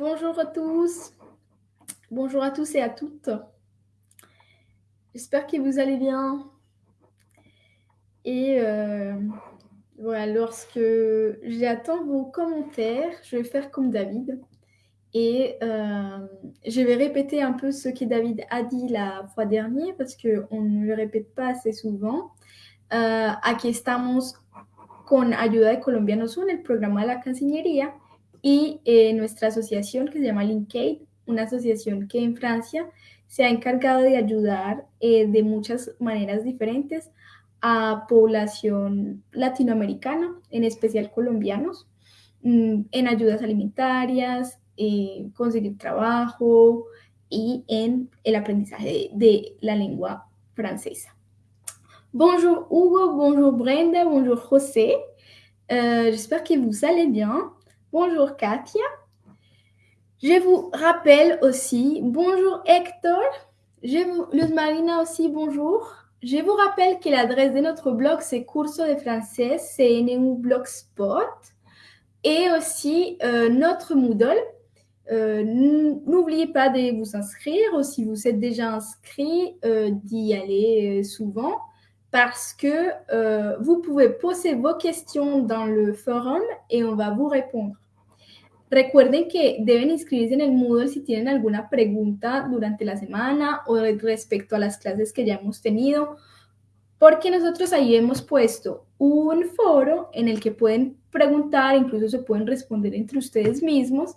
Bonjour à tous. Bonjour à tous et à toutes. J'espère que vous allez bien. Et euh, voilà, lorsque j'attends vos commentaires, je vais faire comme David. Et euh, je vais répéter un peu ce que David a dit la fois dernière parce qu'on ne le répète pas assez souvent. Uh, aquí estamos con ayuda de Colombianos en el programa de la Cancillería y eh, nuestra asociación que se llama Linkaid, una asociación que en Francia se ha encargado de ayudar eh, de muchas maneras diferentes a población latinoamericana, en especial colombianos, mm, en ayudas alimentarias, eh, conseguir trabajo y en el aprendizaje de, de la lengua francesa. Bonjour Hugo, bonjour Brenda, bonjour José. Euh, J'espère que vous allez bien. Bonjour Katia. Je vous rappelle aussi, bonjour Hector. Je vous, Luz Marina aussi, bonjour. Je vous rappelle que l'adresse de notre blog, c'est Curso de Français, CNU Blogspot. Et aussi euh, notre Moodle. Euh, N'oubliez pas de vous inscrire, si vous êtes déjà inscrit, euh, d'y aller souvent parce que vous pouvez poser vos questions dans le forum et on va vous répondre. Recuerden que deben inscribirse en el Moodle si tienen alguna pregunta durante la semana o respecto a las clases que ya hemos tenido, porque nosotros ahí hemos puesto un foro en el que pueden preguntar, incluso se pueden responder entre ustedes mismos,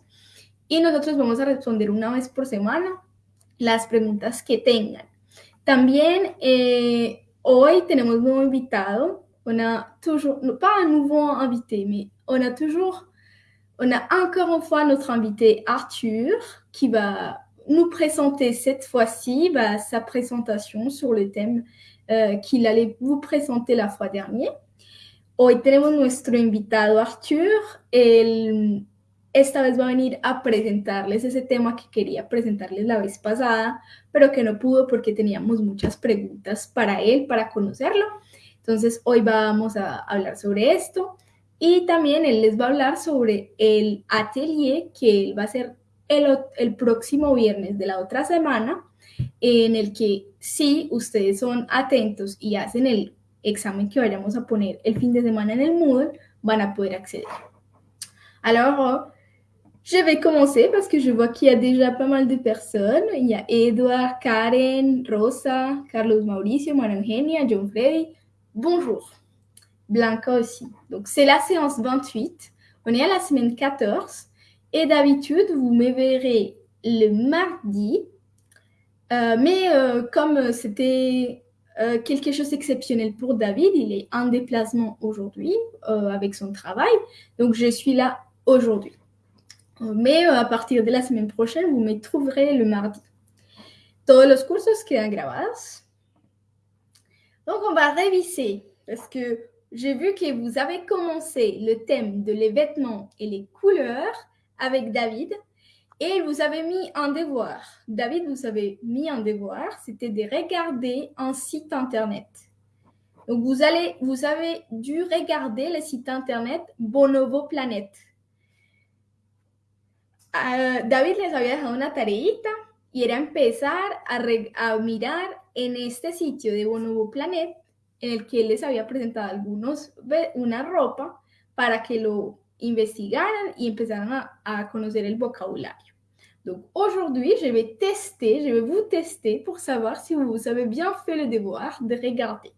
y nosotros vamos a responder una vez por semana las preguntas que tengan. También eh, Hoy tenemos un nuevo invitado. Toujours, pas un nouveau invité, mais on toujours, on a encore une fois notre invité Arthur qui va nous présenter cette fois-ci bah, sa présentation sur le thème euh, qu'il allait vous présenter la fois dernière. Hoy tenemos nuestro invitado Arthur. El, esta vez va a venir a presentarles ese tema que quería presentarles la vez pasada, pero que no pudo porque teníamos muchas preguntas para él, para conocerlo. Entonces hoy vamos a hablar sobre esto y también él les va a hablar sobre el atelier que él va a hacer el, el próximo viernes de la otra semana, en el que si ustedes son atentos y hacen el examen que vayamos a poner el fin de semana en el Moodle, van a poder acceder. Alors, Je vais commencer parce que je vois qu'il y a déjà pas mal de personnes. Il y a Edouard, Karen, Rosa, Carlos Mauricio, Maria Eugenia, John Freddy. Bonjour. Blanca aussi. Donc, c'est la séance 28. On est à la semaine 14. Et d'habitude, vous me verrez le mardi. Euh, mais euh, comme c'était euh, quelque chose d'exceptionnel pour David, il est en déplacement aujourd'hui avec son travail. Donc, je suis là aujourd'hui. Mais a partir de la semaine prochaine, vous me trouverez le mardi. Todos los cursos quedan grabados. Donc, on va réviser parce que j'ai vu que vous avez commencé le thème de les vêtements et les couleurs avec David et vous avez mis un devoir. David, vous avez mis un devoir, c'était de regarder un site internet. Donc, vous, allez, vous avez dû regarder le site internet Bonobo Planète. Uh, David les había dejado una tareita y era empezar a, a, en este sitio de Bonobo Planet en el que les había presentado algunos, una ropa para que lo investigaran y empezaran a, a conocer el vocabulario. Donc aujourd'hui, je vais tester, je vais vous tester pour savoir si vous avez bien fait le devoir de regarder.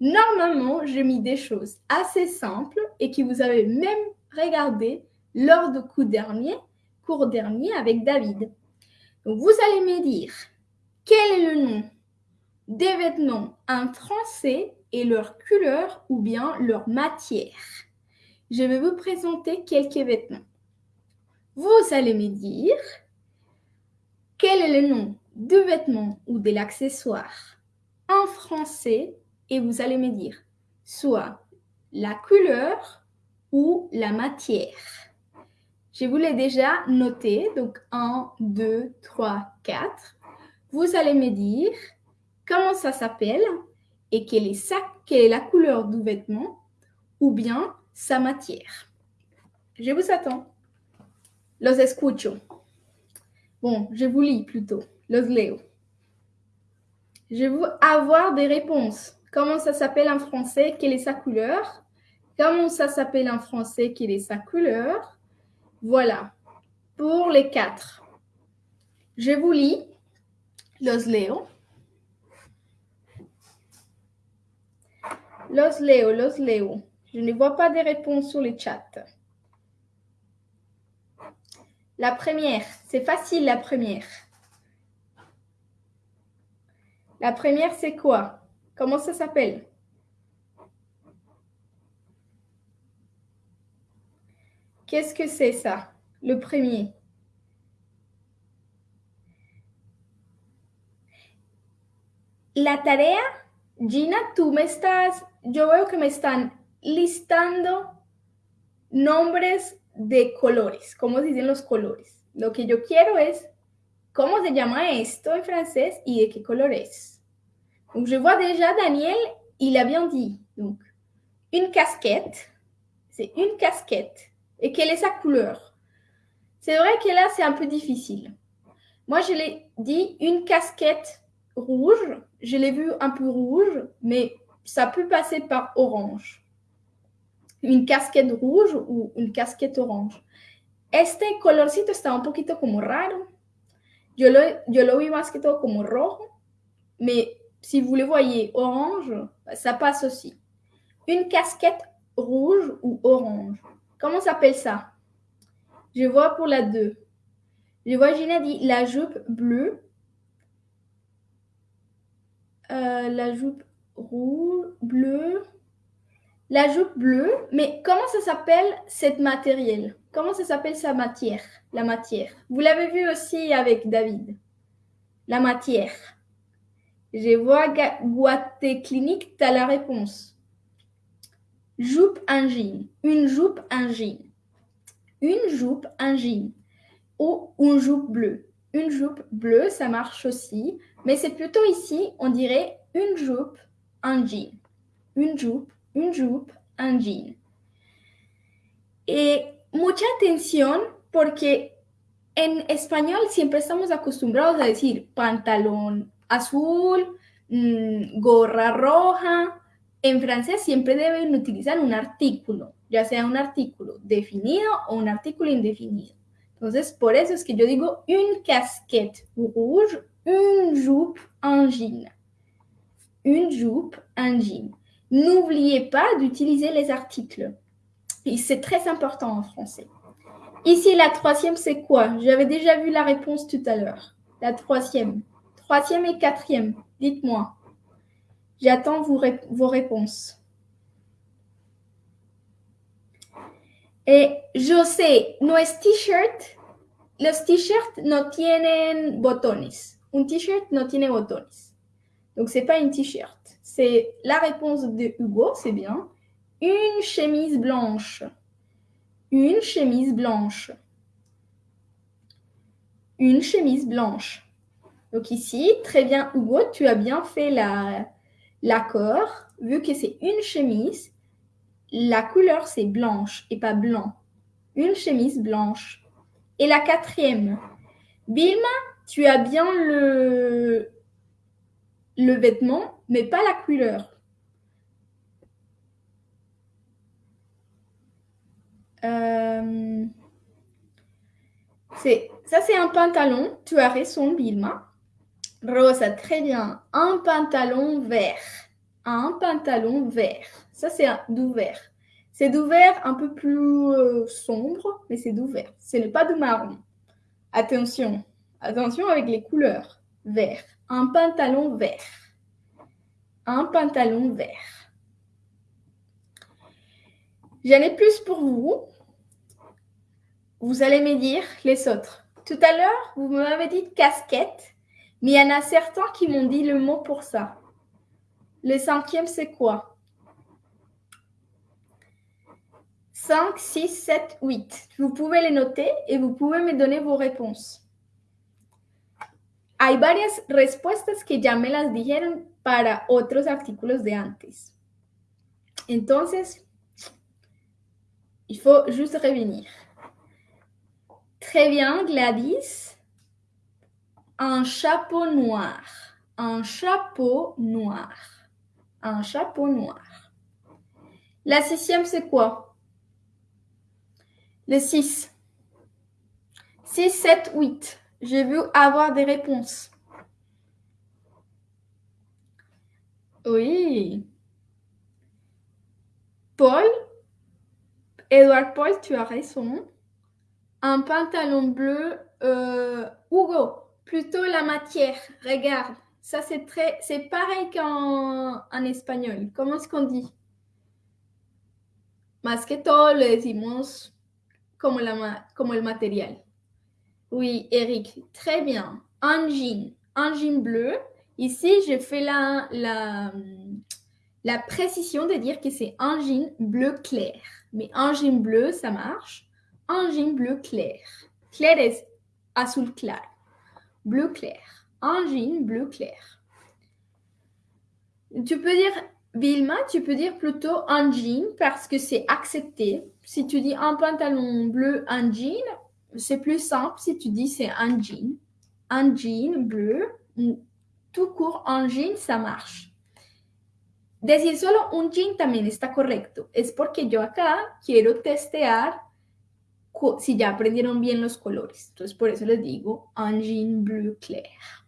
Normalement, j'ai mis des choses assez simples et que vous avez même regardé lors du coup dernier cours dernier avec David. Vous allez me dire quel est le nom des vêtements en français et leur couleur ou bien leur matière. Je vais vous présenter quelques vêtements. Vous allez me dire quel est le nom du vêtement ou de l'accessoire en français et vous allez me dire soit la couleur ou la matière. Je vous l'ai déjà noté, donc 1, 2, 3, 4. Vous allez me dire comment ça s'appelle et quelle est, sa, quelle est la couleur du vêtement ou bien sa matière. Je vous attends. Los escucho. Bon, je vous lis plutôt. Los leo. Je veux avoir des réponses. Comment ça s'appelle en français? Quelle est sa couleur? Comment ça s'appelle en français? Quelle est sa couleur? Voilà. Pour les quatre. Je vous lis. Los leo. Los leo, los leo. Je ne vois pas de réponses sur le chat. La première, c'est facile la première. La première, c'est quoi? Comment ça s'appelle? Qu'est-ce que c'est ça? Le premier. La tarea, Gina, tú me estás, yo veo que me están listando nombres de colores, cómo se dicen los colores? Lo que yo quiero es cómo se llama esto en francés y de qué color es. Donc, je vois déjà Daniel, il a bien dit. Donc, une casquette, c'est une casquette. Et quelle est sa couleur? C'est vrai que là, c'est un peu difficile. Moi, je l'ai dit une casquette rouge. Je l'ai vu un peu rouge, mais ça peut passer par orange. Une casquette rouge ou une casquette orange. Este colorcito está un poquito como raro. Yo lo, yo lo vi más que todo como rojo, mais si vous le voyez orange, ça passe aussi. Une casquette rouge ou orange. Comment s'appelle ça? Je vois pour la 2. Je vois Gina dit la jupe bleue. Euh, la jupe rouge, bleue. La jupe bleue, mais comment ça s'appelle cette matériel Comment ça s'appelle sa matière? La matière. Vous l'avez vu aussi avec David. La matière. Je vois Guaté Clinique, tu as la réponse. Jupe un jean. Une jupe un jean. Une jupe un jean. Ou une jupe bleue. Une jupe bleue, ça marche aussi. Mais c'est plutôt ici, on dirait une jupe, un jean. Une jupe, une jupe, un jean. Et mucha atención porque en español siempre estamos acostumbrados a decir pantalón azul, mmm, gorra roja. En francés siempre deben utilizar un artículo, ya sea un artículo definido o un artículo indefinido. Entonces, por eso es que yo digo une casquette rouge, une jupe, un jean. Une jupe, un jean. N'oubliez pas d'utiliser les articles. Et c'est très important en français. Ici, la troisième, c'est quoi? J'avais déjà vu la réponse tout à l'heure. La troisième. Troisième et quatrième. Dites-moi. J'attends vos, rép vos réponses. Eh, yo sé, no es t-shirt. Los t-shirts no tienen. Un t-shirt no tiene botones. Donc, c'est pas une t-shirt. C'est la réponse de Hugo, c'est bien. Une chemise blanche. Une chemise blanche. Une chemise blanche. Donc ici, très bien Hugo, tu as bien fait l'accord. Vu que c'est une chemise, la couleur c'est blanche et pas blanc. Une chemise blanche. Et la quatrième, Bilma, tu as bien le, le vêtement, mais pas la couleur. Euh, ça, c'est un pantalon. Tu as raison, Bilma. Rosa, très bien. Un pantalon vert. Un pantalon vert. Ça, c'est d'ouvert. C'est d'ouvert un peu plus euh, sombre, mais c'est d'ouvert. Ce n'est pas de marron. Attention. Attention avec les couleurs. Vert. Un pantalon vert. Un pantalon vert. J'en ai plus pour vous. Vous allez me dire les autres. Tout à l'heure, vous m'avez dit casquette. Mais il y en a certains qui m'ont dit le mot pour ça. Le cinquième, c'est quoi? 5, 6, 7, 8. Vous pouvez les noter et vous pouvez me donner vos réponses. Hay varias respuestas que ya me las dijeron para otros artículos de antes. Entonces, il faut juste revenir. Très bien, Gladys. Un chapeau noir. Un chapeau noir. Un chapeau noir. La sixième, c'est quoi? Le 6. 6, 7, 8. J'ai vu avoir des réponses. Oui. Paul, Edouard Paul, tu as raison. Un pantalon bleu, euh, Hugo, plutôt la matière. Regarde, ça c'est très, c'est pareil qu'en en espagnol. Comment est-ce qu'on dit? Más que todo le decimos como, la, como el material. Oui, Eric, très bien. Un jean, un jean bleu. Ici, je fais la, la, la précision de dire que c'est un jean bleu clair. Mais un jean bleu, ça marche. Un jean bleu clair. Clair est azul clair. Bleu clair. Un jean bleu clair. Tu peux dire, Vilma, tu peux dire plutôt un jean parce que c'est accepté. Si tu dis un pantalon bleu, un jean, c'est plus simple si tu dis c'est un jean. Un jean bleu, tout court, un jean, ça marche. Decir solo un jean también está correcto. Es porque yo acá quiero testear si ya aprendieron bien los colores. Entonces, por eso les digo un jean bleu clair.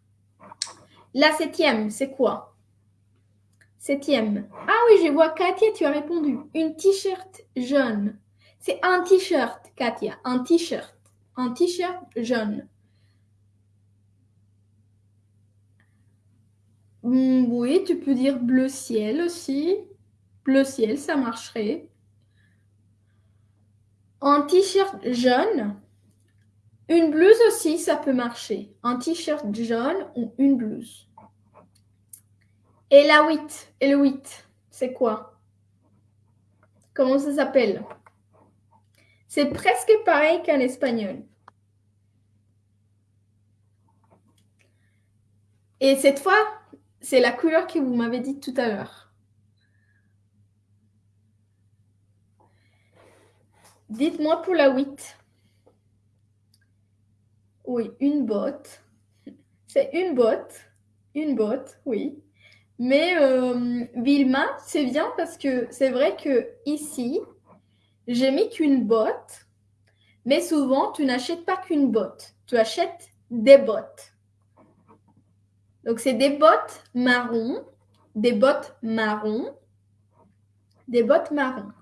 La septième, c'est quoi? Septième. Ah oui, je vois Katia, tu as répondu. Une t-shirt jaune. C'est un t-shirt, Katia. Un t-shirt. Un t-shirt jaune. Hmm, oui, tu peux dire bleu ciel aussi. Bleu ciel, ça marcherait. Un t-shirt jaune. Une blouse aussi, ça peut marcher. Un t-shirt jaune ou une blouse. Et la 8, et le 8, c'est quoi? Comment ça s'appelle? C'est presque pareil qu'en espagnol. Et cette fois, c'est la couleur que vous m'avez dit tout à l'heure. Dites-moi pour la 8. Oui, une botte. C'est une botte. Une botte, oui. Mais euh, Vilma, c'est bien parce que c'est vrai que ici, j'ai mis qu'une botte, mais souvent, tu n'achètes pas qu'une botte, tu achètes des bottes. Donc, c'est des bottes marron, des bottes marron, des bottes marron.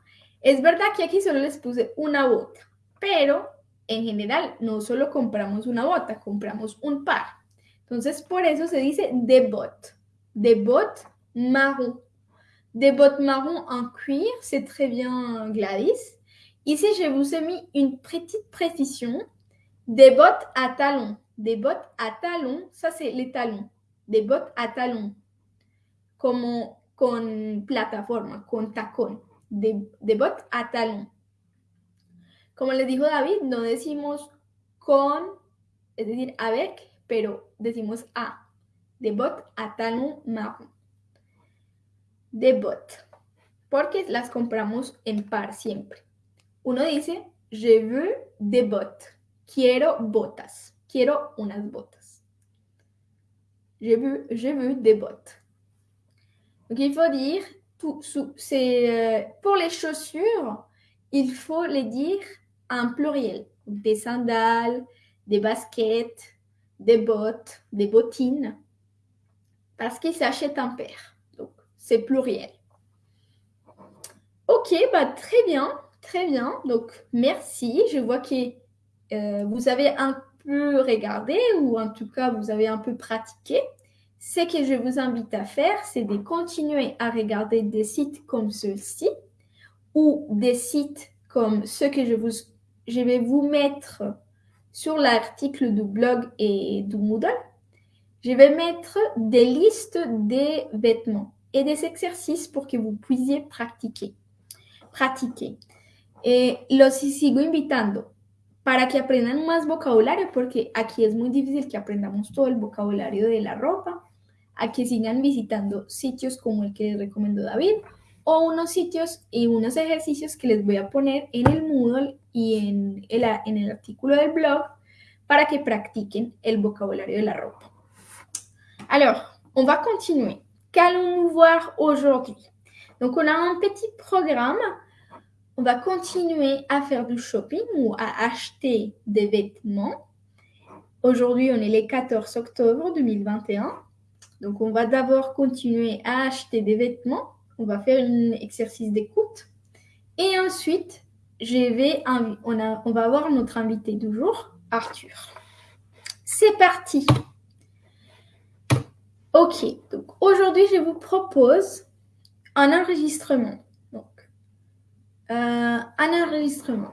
Es verdad que aquí solo les puse una bota, pero en general no solo compramos una bota, compramos un par. Entonces, por eso se dice des bottes des bottes marron. Des bottes marron en cuir, c'est très bien Gladys. Ici, je vous ai mis une petite précision. Des bottes à talons. Des bottes à talons, ça c'est les talons. Des bottes à talons. Como con plataforma, con tacón. Des, des bottes à talons. Como le dijo David, no decimos con, es decir, avec, pero decimos a des bottes à talons marron. Des bottes, porque las compramos en par siempre. Uno dice, je veux des bottes. Quiero botas. Quiero unas. Je veux, des bottes. Il faut dire, euh, pour les chaussures, il faut les dire en pluriel. Des sandales, des baskets, des bottes, des bottines parce qu'ils s'achètent un paire. C'est pluriel. Ok, bah, très bien, très bien. Donc, merci. Je vois que euh, vous avez un peu regardé ou en tout cas, vous avez un peu pratiqué. Ce que je vous invite à faire, c'est de continuer à regarder des sites comme ceux-ci ou des sites comme ceux que je, vous, je vais vous mettre sur l'article du blog et du Moodle je vais mettre des listes des vêtements et des exercices pour que vous puissiez practiquer. Pratiquer. Eh, los sigo invitando para que aprendan más vocabulario, porque aquí es muy difícil que aprendamos todo el vocabulario de la ropa, a que sigan visitando sitios como el que les recomendó David o unos sitios y unos ejercicios que les voy a poner en el Moodle y en el, en el artículo del blog para que pratiquent el vocabulario de la ropa. Alors, on va continuer. Qu'allons-nous voir aujourd'hui? Donc, on a un petit programme. On va continuer à faire du shopping ou à acheter des vêtements. Aujourd'hui, on est le 14 octobre 2021. Donc, on va d'abord continuer à acheter des vêtements. On va faire un exercice d'écoute. Et ensuite, je vais, on, on va avoir notre invité du jour, Arthur. C'est parti. Ok, donc aujourd'hui, je vous propose un enregistrement. Donc, euh, un enregistrement.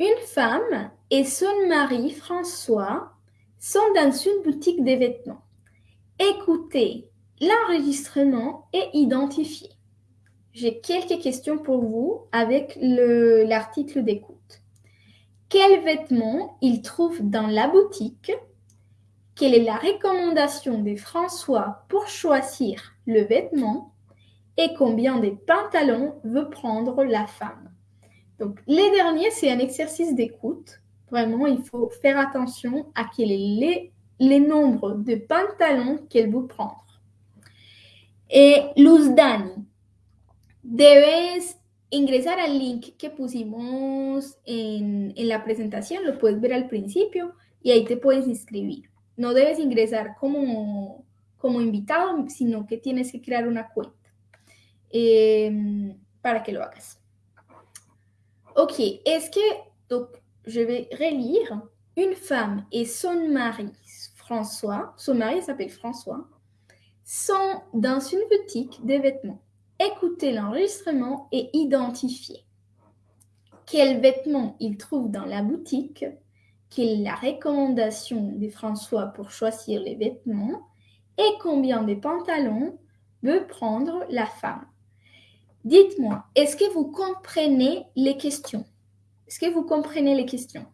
Une femme et son mari François sont dans une boutique de vêtements. Écoutez l'enregistrement et identifiez. J'ai quelques questions pour vous avec l'article d'écoute. Quels vêtements il trouve dans la boutique Quelle est la recommandation de François pour choisir le vêtement Et combien de pantalons veut prendre la femme? Donc, les derniers, c'est un exercice d'écoute. Vraiment, il faut faire attention à quel est les nombres de pantalons qu'elle veut prendre. Et Luz Dani, debes ingresar al link que pusimos en, la presentación, lo puedes ver al principio y ahí te puedes inscribir. No debes ingresar como, como invitado, sino que tienes que crear una cuenta para que lo hagas. Ok, es que, donc, je vais relire. Une femme et son mari, François, son mari s'appelle François, sont dans une boutique de vêtements écouter l'enregistrement et identifier quels vêtements il trouve dans la boutique, quelle est la recommandation de François pour choisir les vêtements et combien de pantalons veut prendre la femme. Dites-moi, est-ce que vous comprenez les questions? Est-ce que vous comprenez les questions?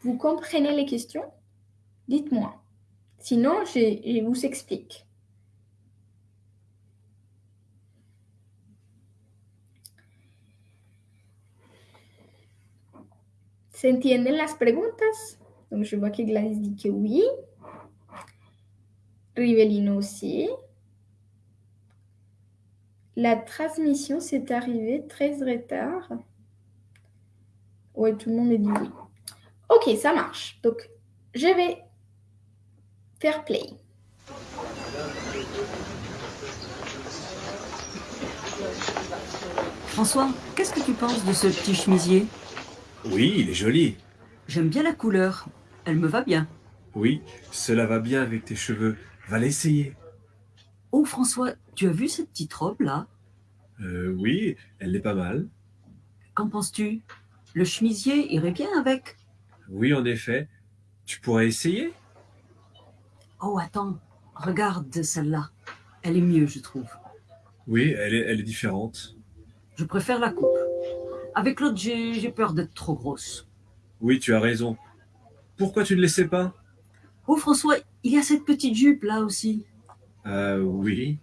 Vous comprenez les questions? Dites-moi. Sinon, je vous explique. ¿Se entienden las preguntas? Donc, je vois que Gladys dit que oui. Rivelino aussi. La transmission s'est arrivée très retard. Oui, tout le monde est dit oui. Ok, ça marche. Donc, je vais faire play. François, qu'est-ce que tu penses de ce petit chemisier? Oui, il est joli. J'aime bien la couleur. Elle me va bien. Oui, cela va bien avec tes cheveux. Va l'essayer. Oh François, tu as vu cette petite robe-là euh, Oui, elle est pas mal. Qu'en penses-tu? Le chemisier irait bien avec Oui, en effet. Tu pourrais essayer? Oh, attends. Regarde celle-là. Elle est mieux, je trouve. Oui, elle est, elle est différente. Je préfère la coupe. Avec l'autre, j'ai peur d'être trop grosse. Oui, tu as raison. Pourquoi tu ne laissais pas? Oh François, il y a cette petite jupe là aussi. Euh, oui.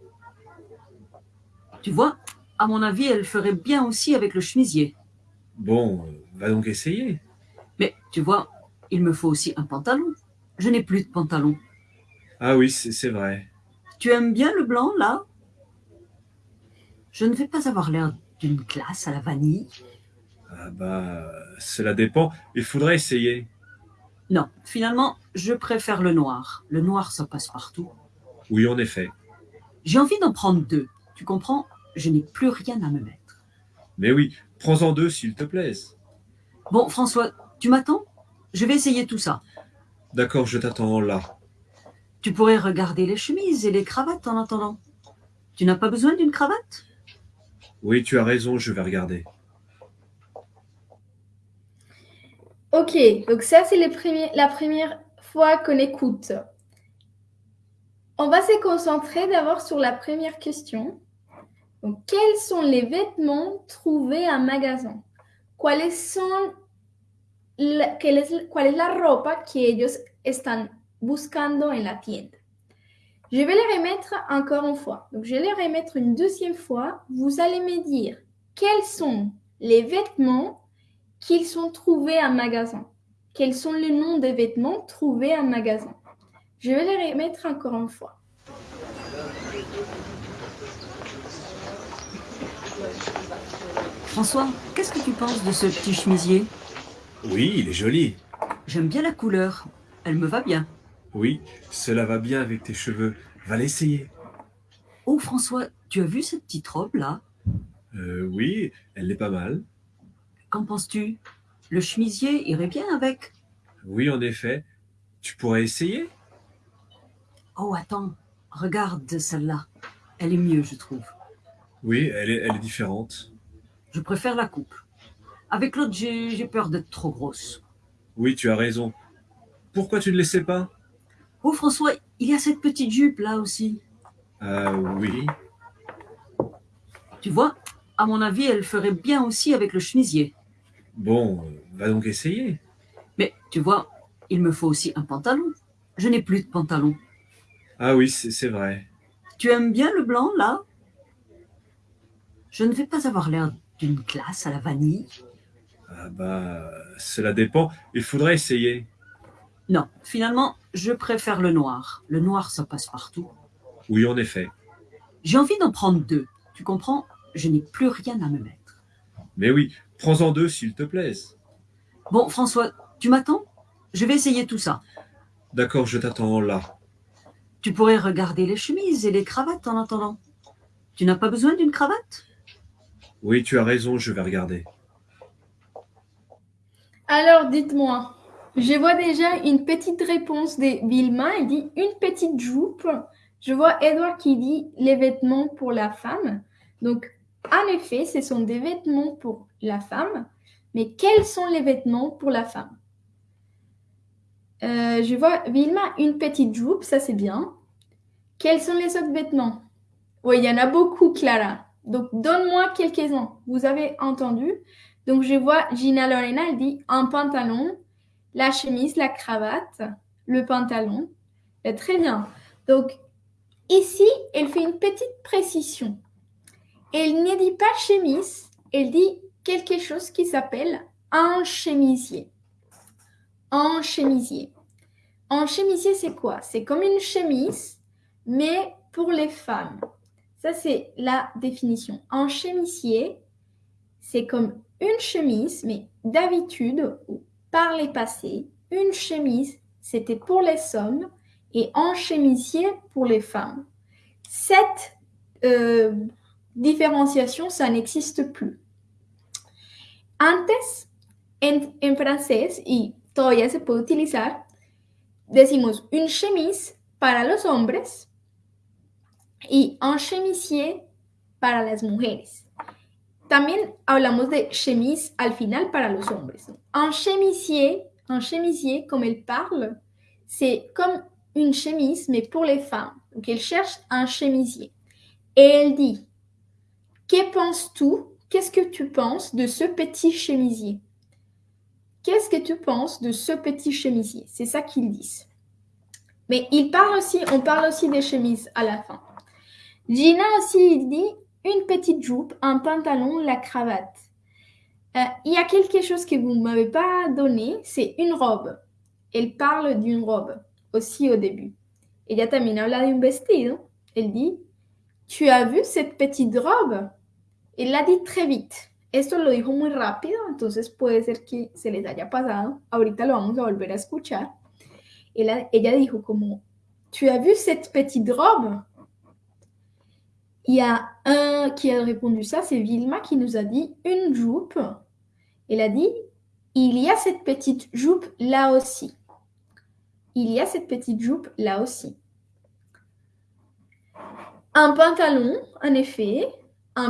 Tu vois, à mon avis, elle ferait bien aussi avec le chemisier. Bon, va donc essayer. Mais tu vois, il me faut aussi un pantalon. Je n'ai plus de pantalon. Ah oui, c'est vrai. Tu aimes bien le blanc là? Je ne vais pas avoir l'air d'une glace à la vanille. Ah bah, cela dépend. Il faudrait essayer. Non, finalement, je préfère le noir. Le noir, ça passe partout. Oui, en effet. J'ai envie d'en prendre deux. Tu comprends? Je n'ai plus rien à me mettre. Mais oui, prends-en deux s'il te plaît. Bon, François, tu m'attends? Je vais essayer tout ça. D'accord, je t'attends là. Tu pourrais regarder les chemises et les cravates en attendant. Tu n'as pas besoin d'une cravate? Oui, tu as raison, je vais regarder. Ok, donc ça c'est la première fois qu'on écoute. On va se concentrer d'abord sur la première question. Quels sont les vêtements trouvés en magasin? ¿Cuáles son la, ¿Cuál es la ropa que ellos están buscando en la tienda? Je vais les remettre encore une fois. Donc, je vais les remettre une deuxième fois. Vous allez me dire quels sont les vêtements qu'ils sont trouvés en magasin. Quels sont les noms des vêtements trouvés en magasin? Je vais les remettre encore une fois. François, qu'est-ce que tu penses de ce petit chemisier? Oui, il est joli. J'aime bien la couleur. Elle me va bien. Oui, cela va bien avec tes cheveux. Va l'essayer. Oh François, tu as vu cette petite robe là Euh, oui, elle est pas mal. Qu'en penses-tu? Le chemisier irait bien avec. Oui, en effet. Tu pourrais essayer? Oh attends, regarde celle-là. Elle est mieux, je trouve. Oui, elle est, elle est différente. Je préfère la coupe. Avec l'autre, j'ai peur d'être trop grosse. Oui, tu as raison. Pourquoi tu ne l'essaies pas? Oh François, il y a cette petite jupe là aussi. Euh, oui. Tu vois, à mon avis, elle ferait bien aussi avec le chemisier. Bon, va donc essayer. Mais tu vois, il me faut aussi un pantalon. Je n'ai plus de pantalon. Ah oui, c'est c'est vrai. Tu aimes bien le blanc là? Je ne vais pas avoir l'air d'une classe à la vanille. Ah bah, cela dépend. Il faudrait essayer. Non, finalement, je préfère le noir. Le noir, ça passe partout. Oui, en effet. J'ai envie d'en prendre deux. Tu comprends? Je n'ai plus rien à me mettre. Mais oui, prends-en deux s'il te plaise. Bon, François, tu m'attends? Je vais essayer tout ça. D'accord, je t'attends là. Tu pourrais regarder les chemises et les cravates en attendant. Tu n'as pas besoin d'une cravate? Oui, tu as raison, je vais regarder. Alors, dites-moi, je vois déjà une petite réponse de Vilma. Il dit une petite jupe. Je vois Edouard qui dit les vêtements pour la femme. Donc, en effet, ce sont des vêtements pour la femme. Mais quels sont les vêtements pour la femme? Euh, Je vois Vilma une petite jupe, ça c'est bien. Quels sont les autres vêtements? Oui, il y en a beaucoup, Clara. Donc, donne-moi quelques-uns. Vous avez entendu? Donc, je vois Gina Lorena, elle dit un pantalon, la chemise, la cravate, le pantalon. Eh, très bien. Donc, ici, elle fait une petite précision. Elle ne dit pas chemise, elle dit quelque chose qui s'appelle un chemisier. Un chemisier. Un chemisier, c'est quoi? C'est comme une chemise, mais pour les femmes. Ça, c'est la définition. Un chemisier, c'est comme une chemise, mais d'habitude, ou par les passés, une chemise, c'était pour les hommes et un chemisier pour les femmes. Cette diferenciación, ça n'existe plus. Antes, en, en francés, y todavía se puede utilizar, decimos une chemise para los hombres y un chemisier para las mujeres. También hablamos de chemise al final para los hombres. Un chemisier, un chemisier, comme elle parle, c'est comme une chemise, mais pour les femmes. Donc, elle cherche un chemisier. Et elle dit, que penses-tu Qu'est-ce que tu penses de ce petit chemisier? Qu'est-ce que tu penses de ce petit chemisier? C'est ça qu'ils disent. Mais il parle aussi, on parle aussi des chemises à la fin. Gina aussi, il dit une petite jupe, un pantalon, la cravate. Euh, il y a quelque chose que vous ne m'avez pas donné, c'est une robe. Elle parle d'une robe aussi au début. Ella también habla de un vestido. Elle dit, ¿tu as vu cette petite robe? Él la dit très vite. Esto lo dijo muy rápido, entonces puede ser que se les haya pasado. Ahorita lo vamos a volver a escuchar. Ella, ella dijo como, ¿tu as vu cette petite robe? Il y a un qui a répondu ça, c'est Vilma qui nous a dit une jupe. Elle a dit, il y a cette petite jupe là aussi. Il y a cette petite jupe là aussi. Un pantalon, en effet,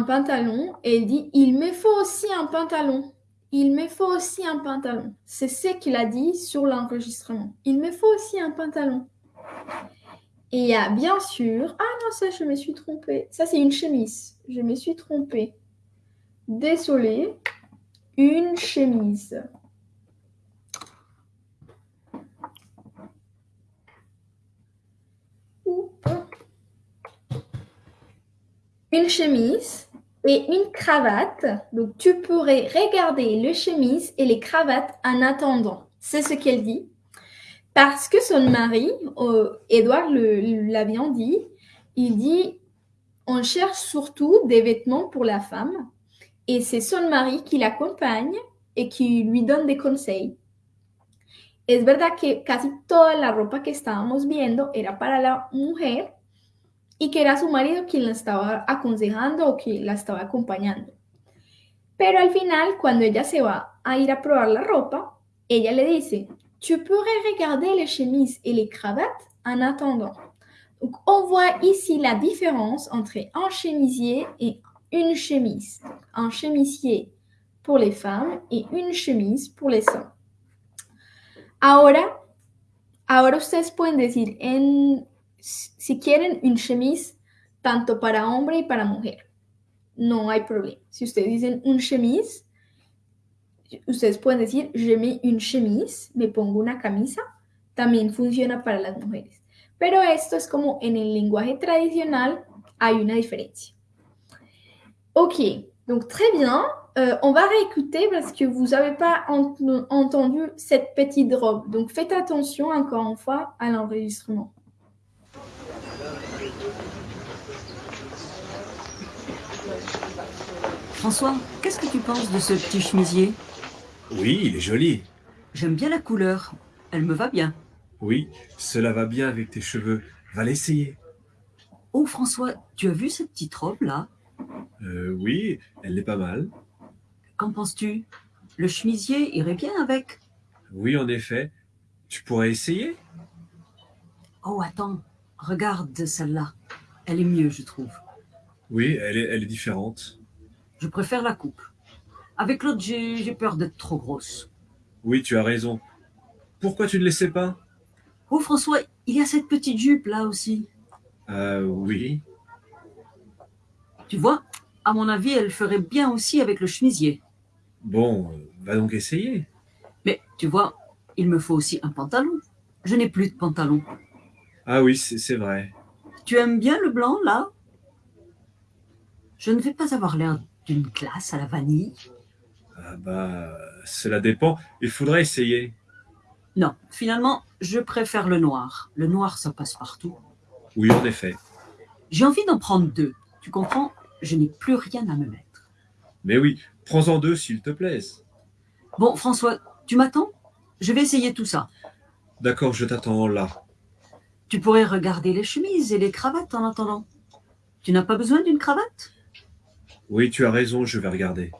pantalon. Et dit, il me faut aussi un pantalon. Il me faut aussi un pantalon. C'est ce qu'il a dit sur l'enregistrement. Il me faut aussi un pantalon. Et il y bien sûr... Ah non, ça, je me suis trompée. Ça, c'est une chemise. Je me suis trompée. Désolée. Une chemise. Une chemise et une cravate. Donc, tu pourrais regarder le chemise et les cravates en attendant. C'est ce qu'elle dit. Parce que son mari, Edouard l'avait dit, il dit, on cherche surtout des vêtements pour la femme. Et c'est son mari qui l'accompagne et qui lui donne des conseils. Es verdad que casi toda la ropa que estábamos viendo era para la mujer y que era su marido quien la estaba aconsejando o quien la estaba acompañando. Pero al final, cuando ella se va a ir a probar la ropa, ella le dice, tu pourrais regarder les chemises et les cravates en attendant. Donc, on voit ici la différence entre un chemisier et une chemise. Un chemisier pour les femmes et une chemise pour les hommes. Ahora, ahora ustedes pueden decir en si quieren un chemise tanto para hombre y para mujer, no hay problema. Si ustedes dicen un chemise, ustedes pueden decir je mets une chemise, me pongo una camisa, también funciona para las mujeres. Pero esto es como en el lenguaje tradicional hay una diferencia. Ok, donc très bien. Euh, on va réécouter parce que vous n'avez pas entendu cette petite robe. Donc faites attention encore une fois à l'enregistrement. François, qu'est-ce que tu penses de ce petit chemisier? Oui, il est joli. J'aime bien la couleur. Elle me va bien. Oui, cela va bien avec tes cheveux. Va l'essayer. Oh François, tu as vu cette petite robe là? Euh, Oui, elle est pas mal. Qu'en penses-tu? Le chemisier irait bien avec. Oui, en effet. Tu pourrais essayer? Oh, attends. Regarde celle-là. Elle est mieux, je trouve. Oui, elle est, elle est différente. Je préfère la coupe. Avec l'autre, j'ai peur d'être trop grosse. Oui, tu as raison. Pourquoi tu ne laissais pas? Oh François, il y a cette petite jupe là aussi. Euh, oui. Tu vois, à mon avis, elle ferait bien aussi avec le chemisier. Bon, va donc essayer. Mais tu vois, il me faut aussi un pantalon. Je n'ai plus de pantalon. Ah oui, c'est vrai. Tu aimes bien le blanc là? Je ne vais pas avoir l'air d'une glace à la vanille Ah bah, cela dépend. Il faudrait essayer. Non, finalement, je préfère le noir. Le noir, ça passe partout. Oui, en effet. J'ai envie d'en prendre deux. Tu comprends? Je n'ai plus rien à me mettre. Mais oui, prends-en deux s'il te plaît. Bon, François, tu m'attends? Je vais essayer tout ça. D'accord, je t'attends là. Tu pourrais regarder les chemises et les cravates en attendant. Tu n'as pas besoin d'une cravate? Oui, tu as raison, je vais regarder.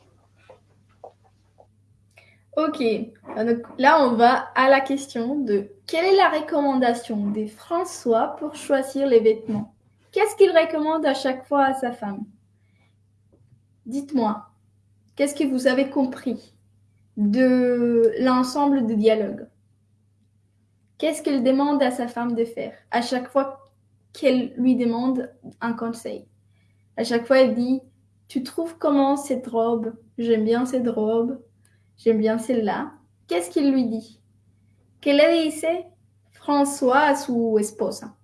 Ok, donc là on va à la question de quelle est la recommandation de François pour choisir les vêtements? Qu'est-ce qu'il recommande à chaque fois à sa femme? Dites-moi, qu'est-ce que vous avez compris de l'ensemble du dialogue Qu'est-ce qu'il demande à sa femme de faire? À chaque fois qu'elle lui demande un conseil. À chaque fois, elle dit tu trouves comment cette robe? J'aime bien cette robe. J'aime bien celle-là. Qu'est-ce qu'il lui dit? ¿Qué le dice François a su esposa?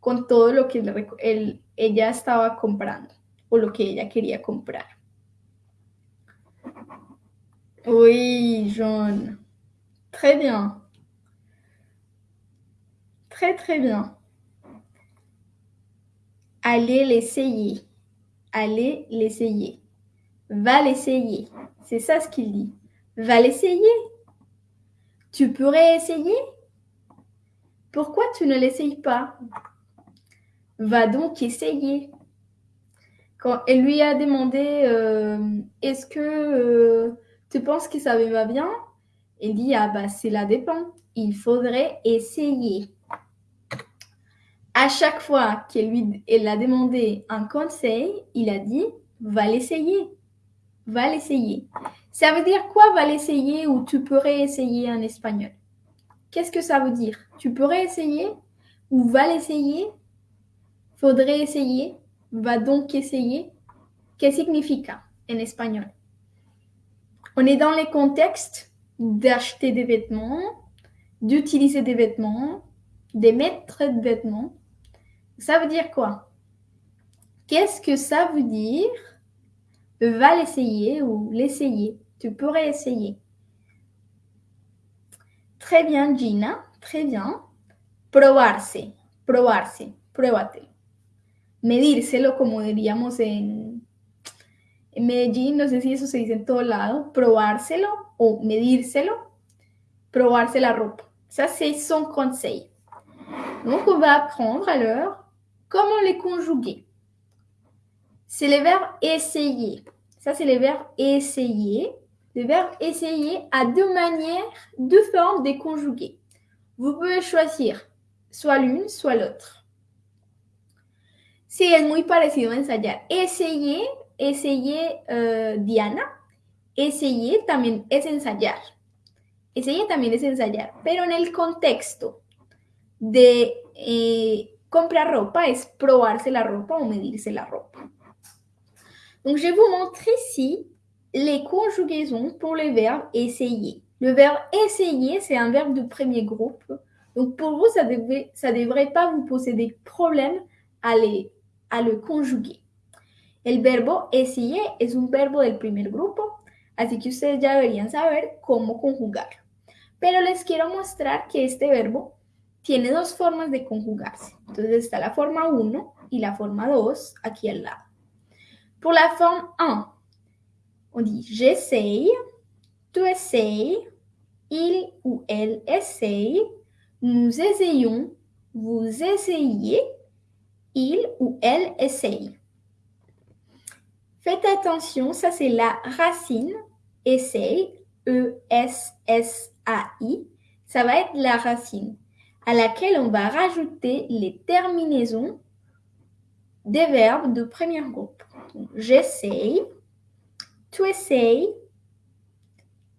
Con todo lo que él, ella estaba comprando o lo que ella quería comprar. Oui, John. Très bien. Très, très bien. Allez l'essayer allez l'essayer. Va l'essayer. C'est ça ce qu'il dit. Va l'essayer. Tu pourrais essayer? Pourquoi tu ne l'essayes pas? Va donc essayer. Quand elle lui a demandé euh, Est-ce que euh, tu penses que ça va bien? Elle dit Ah bah cela dépend. Il faudrait essayer à chaque fois qu'elle lui elle a demandé un conseil, il a dit va l'essayer. Va l'essayer. Ça veut dire quoi va l'essayer ou tu pourrais essayer en espagnol Qu'est-ce que ça veut dire? Tu pourrais essayer ou va l'essayer Faudrait essayer. Va donc essayer. Que signifie en espagnol? On est dans les contextes d'acheter des vêtements, d'utiliser des vêtements, des vêtements ça veut dire quoi? Qu'est-ce que ça veut dire? Va l'essayer ou l'essayer. Tu pourrais essayer. Très bien, Gina. Très bien. Probarse. Probarse. Pruébate. Medírselo, como diríamos en, en Medellín. No sé si eso se dice en todo lado. Probárselo o medírselo. Probarse la ropa. Ça, c'est son conseil. Donc, on va apprendre alors comment les conjuguer. C'est le verbe essayer. Ça, c'est le verbe essayer. Le verbe essayer a deux manières, deux formes de conjuguer. Vous pouvez choisir soit l'une, soit l'autre. Sí, es muy parecido ensayar. Essayer, essayer euh, Diana. Essayer también es ensayar. Essayer también es ensayar, pero en el contexto de eh, comprar ropa es probarse la ropa o medirse la ropa. Donc, je vais vous montrer ici les conjugaisons pour le verbe essayer. Le verbe essayer, c'est un verbe de premier groupe. Donc, pour vous, ça ne ça devrait pas vous poser des problèmes à, les, à le conjuguer. El verbo essayer es un verbo del primer grupo, así que ustedes ya deberían saber cómo conjugarlo. Pero les quiero mostrar que este verbo tiene dos formas de conjugarse. Entonces está la forma 1 y la forma 2 aquí al lado. Pour la forme 1, on dit j'essaye, tu essayes, il ou elle essaye, nous essayons, vous essayez, il ou elle essaye. Faites attention, ça c'est la racine, essaye, E-S-S-A-I, ça va être la racine à laquelle on va rajouter les terminaisons des verbes de premier groupe. J'essaye, tu essayes,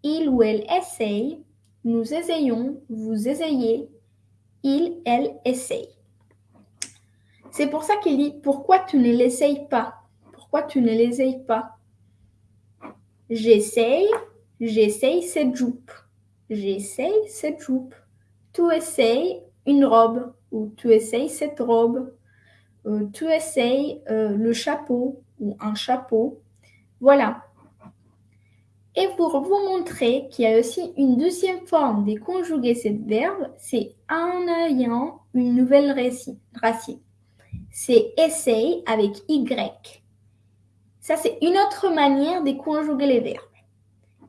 il ou elle essaye, nous essayons, vous essayez, il, elle essaye. C'est pour ça qu'il dit pourquoi tu ne l'essayes pas? Pourquoi tu ne l'essayes pas? J'essaye, j'essaye cette jupe. J'essaye cette jupe. Tu essayes une robe ou tu essayes cette robe. Euh, tu essayes euh, le chapeau ou un chapeau. Voilà. Et pour vous montrer qu'il y a aussi une deuxième forme de conjuguer ce verbe, c'est en ayant une nouvelle racine. C'est essaye avec Y. Ça, c'est une autre manière de conjuguer les verbes.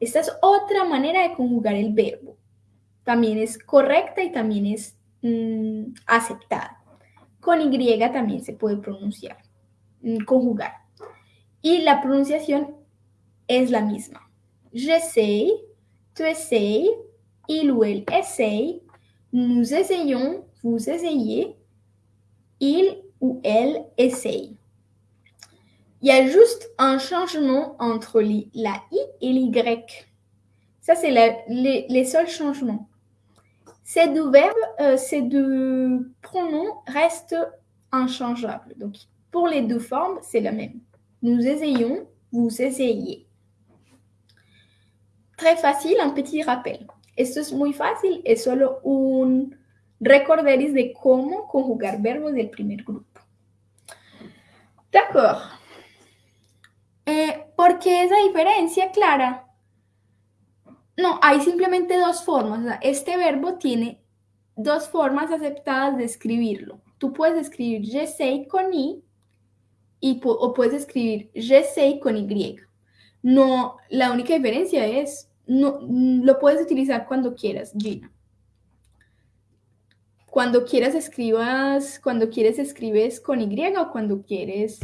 Esta es otra manera de conjugar el verbo. También es correcta y también es mm, aceptada. Con Y también se puede pronunciar, mm, conjugar. Y la pronunciación es la misma. J'essaye, tu essayes, il ou elle essaye, nous essayons, vous essayez, il ou elle essaye. Il y a juste un changement entre la I et l'Y. Ça, c'est les, les, seuls changements. Ces deux verbes, euh, ces deux pronoms restent inchangeables. Donc, pour les deux formes, c'est la même. Nous essayons, vous essayez. Très facile, un petit rappel. Esto es muy fácil, es solo un recorderis de cómo conjugar verbos del primer grupo. D'accord. Eh, ¿Por qué esa diferencia, Clara? No, hay simplemente dos formas. este verbo tiene dos formas aceptadas de escribirlo. Tú puedes escribir j'essaye con i y, o puedes escribir j'essaye con y. No, la única diferencia es, no, lo puedes utilizar cuando quieras, Gina. Cuando quieras escribas, cuando quieres escribes con y o cuando quieres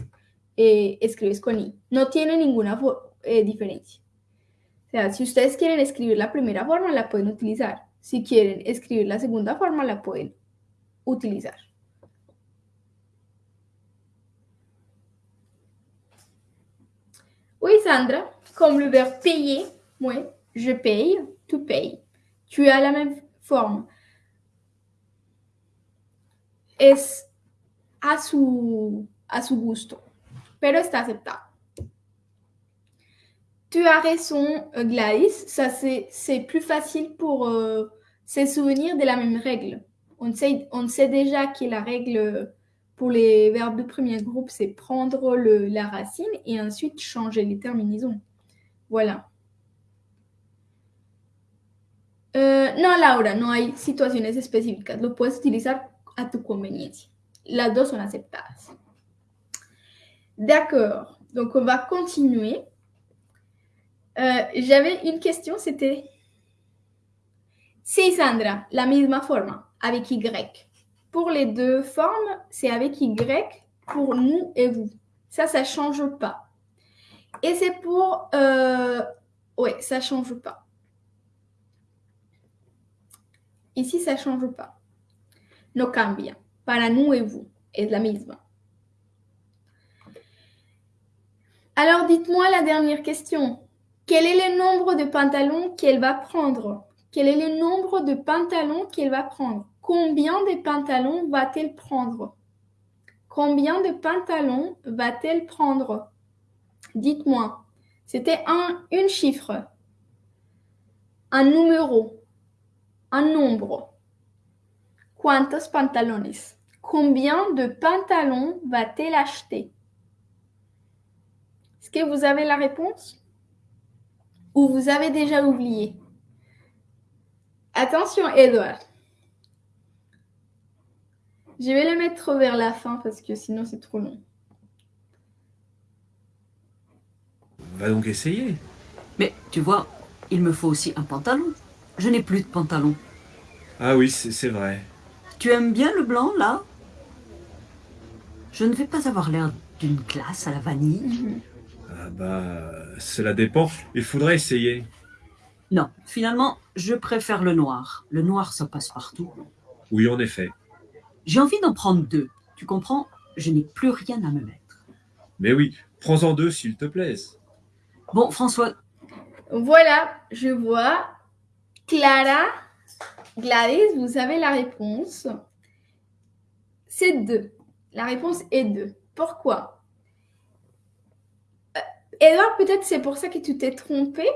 eh, escribes con i. No tiene ninguna eh, diferencia. Sea, si ustedes quieren escribir la primera forma, la pueden utilizar. Si quieren escribir la segunda forma, la pueden utilizar. Oui, Sandra, comme le verbe payer, oui, je paye, tu payes. Tu as la même forme. Es a su, a su gusto, pero está aceptado. Tu as raison, euh, Gladys. Ça, c'est plus facile pour euh, se souvenir de la même règle. On sait, on sait déjà que la règle pour les verbes de premier groupe, c'est prendre la racine et ensuite changer les terminaisons. Voilà. Eh, no, Laura, no hay situaciones específicas. Lo puedes utilizar a tu conveniencia. Las dos son aceptadas. D'accord. Donc, on va continuer. Euh, J'avais une question, c'était... Si, Sandra, la misma forma, avec Y. Pour les deux formes, c'est avec Y pour nous et vous. Ça, ça ne change pas. Et c'est pour... Euh... Oui, ça ne change pas. Ici, ça ne change pas. No cambia. Para nous et vous. Es la misma. Alors, dites-moi la dernière question. Quel est le nombre de pantalons qu'elle va prendre? Quel est le nombre de pantalons qu'elle va prendre? Combien de pantalons va-t-elle prendre? Combien de pantalons va-t-elle prendre? Dites-moi. C'était un une chiffre, un numéro, un nombre. ¿Cuántos pantalones? Combien de pantalons va-t-elle acheter? Est-ce que vous avez la réponse? Ou vous avez déjà oublié? Attention, Edouard. Je vais le mettre vers la fin parce que sinon c'est trop long. Va donc essayer. Mais tu vois, il me faut aussi un pantalon. Je n'ai plus de pantalon. Ah oui, c'est vrai. Tu aimes bien le blanc, là? Je ne vais pas avoir l'air d'une glace à la vanille. Ah bah, cela dépend. Il faudrait essayer. Non, finalement, je préfère le noir. Le noir, ça passe partout. Oui, en effet. J'ai envie d'en prendre deux. Tu comprends? Je n'ai plus rien à me mettre. Mais oui, prends-en deux s'il te plaise. Bon, François, Voilà, je vois. Clara, Gladys, vous avez la réponse. C'est 2. La réponse est 2. Pourquoi? Euh, Edouard, peut-être c'est pour ça que tu t'es trompé.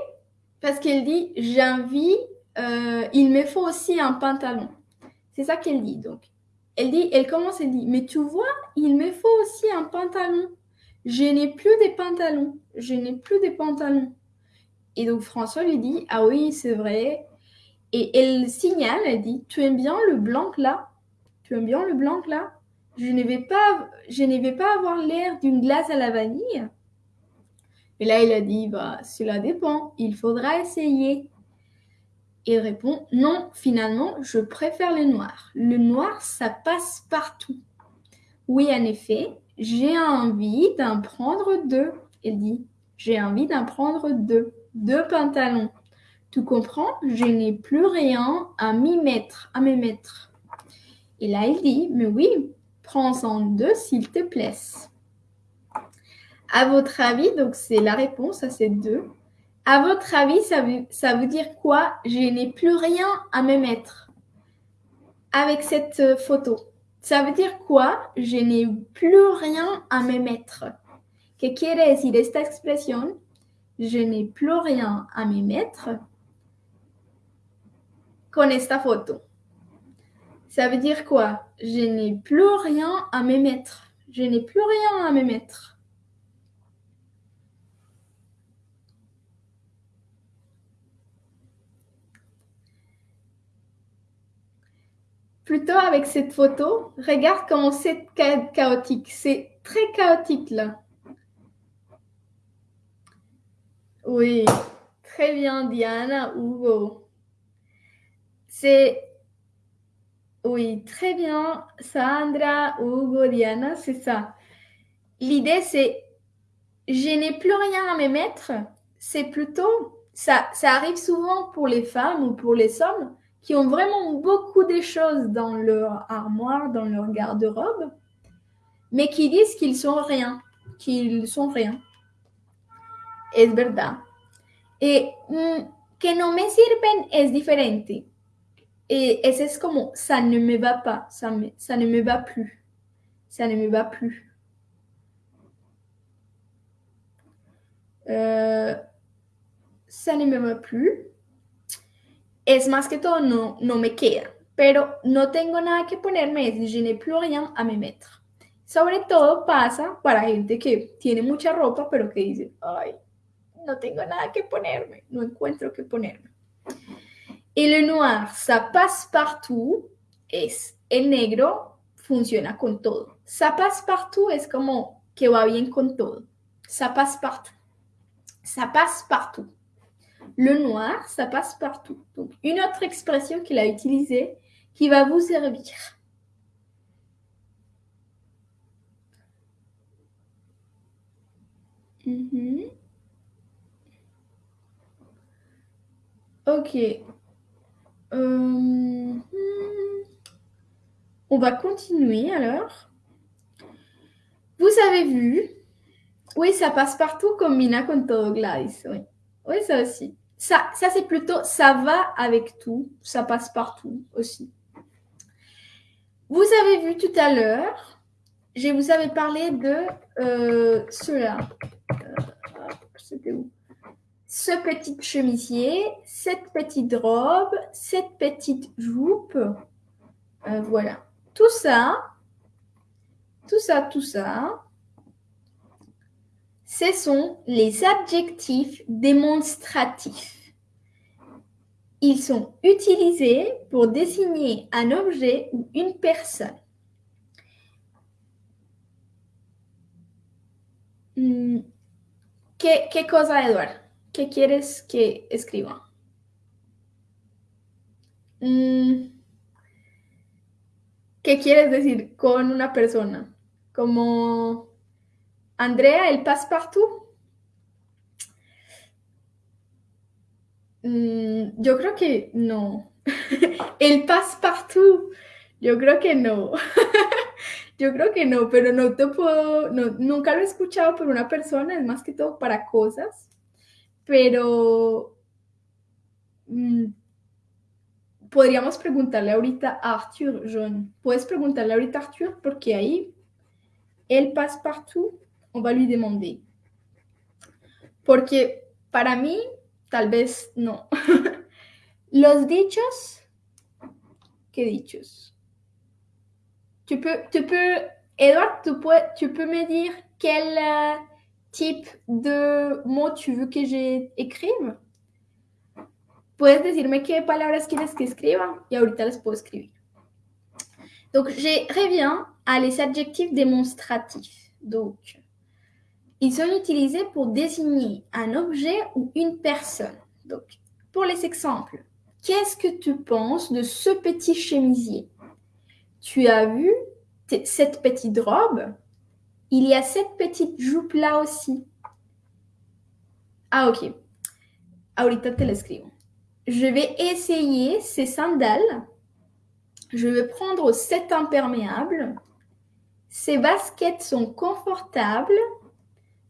Parce qu'elle dit j'ai euh, il me faut aussi un pantalon. C'est ça qu'elle dit. Donc, elle dit, elle commence, elle dit, mais tu vois, il me faut aussi un pantalon. Je n'ai plus de pantalons. Je n'ai plus de pantalons. Et donc François lui dit Ah oui, c'est vrai. Et elle signale, elle dit Tu aimes bien le blanc là Tu aimes bien le blanc là Je ne vais pas, je ne vais pas avoir l'air d'une glace à la vanille. Et là, il a dit Bah, cela dépend, il faudra essayer. Il répond Non, finalement, je préfère le noir. Le noir, ça passe partout. Oui, en effet, j'ai envie d'en prendre deux. Elle dit J'ai envie d'en prendre deux deux pantalons. Tu comprends Je n'ai plus rien à m'y mettre, à me mettre. Et là, il dit, mais oui, prends-en deux s'il te plaît. À votre avis, donc c'est la réponse à ces deux. À votre avis, ça veut, dire quoi? Je n'ai plus rien à me mettre avec cette euh, photo. Ça veut dire quoi? Je n'ai plus rien à me mettre. ¿Qué quiere decir esta expresión? je n'ai plus rien à me mettre con esta photo. Ça veut dire quoi? Je n'ai plus rien à me mettre. Je n'ai plus rien à me mettre. Plutôt avec cette photo, regarde comment c'est cha- chaotique. C'est très chaotique là. Oui, très bien, Diana, Hugo. C'est. Oui, très bien, Sandra, Hugo, Diana, c'est ça. L'idée, c'est. Je n'ai plus rien à me mettre. C'est plutôt. Ça, ça arrive souvent pour les femmes ou pour les hommes qui ont vraiment beaucoup de choses dans leur armoire, dans leur garde-robe, mais qui disent qu'ils sont rien, qu'ils sont rien. Es verdad. Eh, mm, que no me sirven es diferente. Et ese es como, ça ne me va pas, ça, me- ça ne me va plus. Ça ne me va plus. Euh, ça ne me va plus. Es más que todo, no, no me queda. Pero no tengo nada que ponerme, es je n'ai plus rien à me mettre. Sobre todo pasa para gente que tiene mucha ropa, pero que dice, ay, no tengo nada que ponerme, no encuentro que ponerme. Et le noir, ça passe partout, es el negro funciona con todo. Ça passe partout es como que va bien con todo. Ça passe partout. Ça passe partout. Le noir, ça passe partout. Donc, une autre expression qu'il a utilisée qui va vous servir. Mhm. Ok. Euh, On va continuer alors. Vous avez vu? Oui, ça passe partout comme Mina con todo. Oui, oui ça aussi. Ça, ça c'est plutôt ça va avec tout. Ça passe partout aussi. Vous avez vu tout à l'heure, je vous avais parlé de euh, cela. Euh, C'était où? Ce petit chemisier, cette petite robe, cette petite jupe. Euh, voilà. Tout ça, tout ça, tout ça, ce sont les adjectifs démonstratifs. Ils sont utilisés pour désigner un objet ou une personne. Mm, ¿Qué, qué cosa, Eduard? ¿Qué quieres que escriba? Mm, ¿Qué quieres decir con una persona? Como Andrea, el passepartout. Mm, yo creo que no. el passepartout. Yo creo que no. yo creo que no, pero no te puedo, no, nunca lo he escuchado por una persona, es más que todo para cosas. Pero mm, podríamos preguntarle ahorita a Arthur, John. Puedes preguntarle ahorita a Arthur porque ahí el passepartout, on va lui demander. Porque para mí, tal vez no. Los dichos, ¿qué dichos? Tu peux, tu peux, Edouard, tu peux, tu peux me dire quel euh, type de mots tu veux que j'écrive? Puedes decirme qué palabras quieres que escriba y ahorita las puedo escribir. Donc, je reviens à les adjectifs démonstratifs. Donc, ils sont utilisés pour désigner un objet ou une personne. Donc, pour les exemples, qu'est-ce que tu penses de ce petit chemisier? Tu as vu cette petite robe? Il y a cette petite jupe là aussi. Ah, ok. Ahorita te la escribo. Je vais essayer ces sandales. Je vais prendre cet imperméable. Ces baskets sont confortables.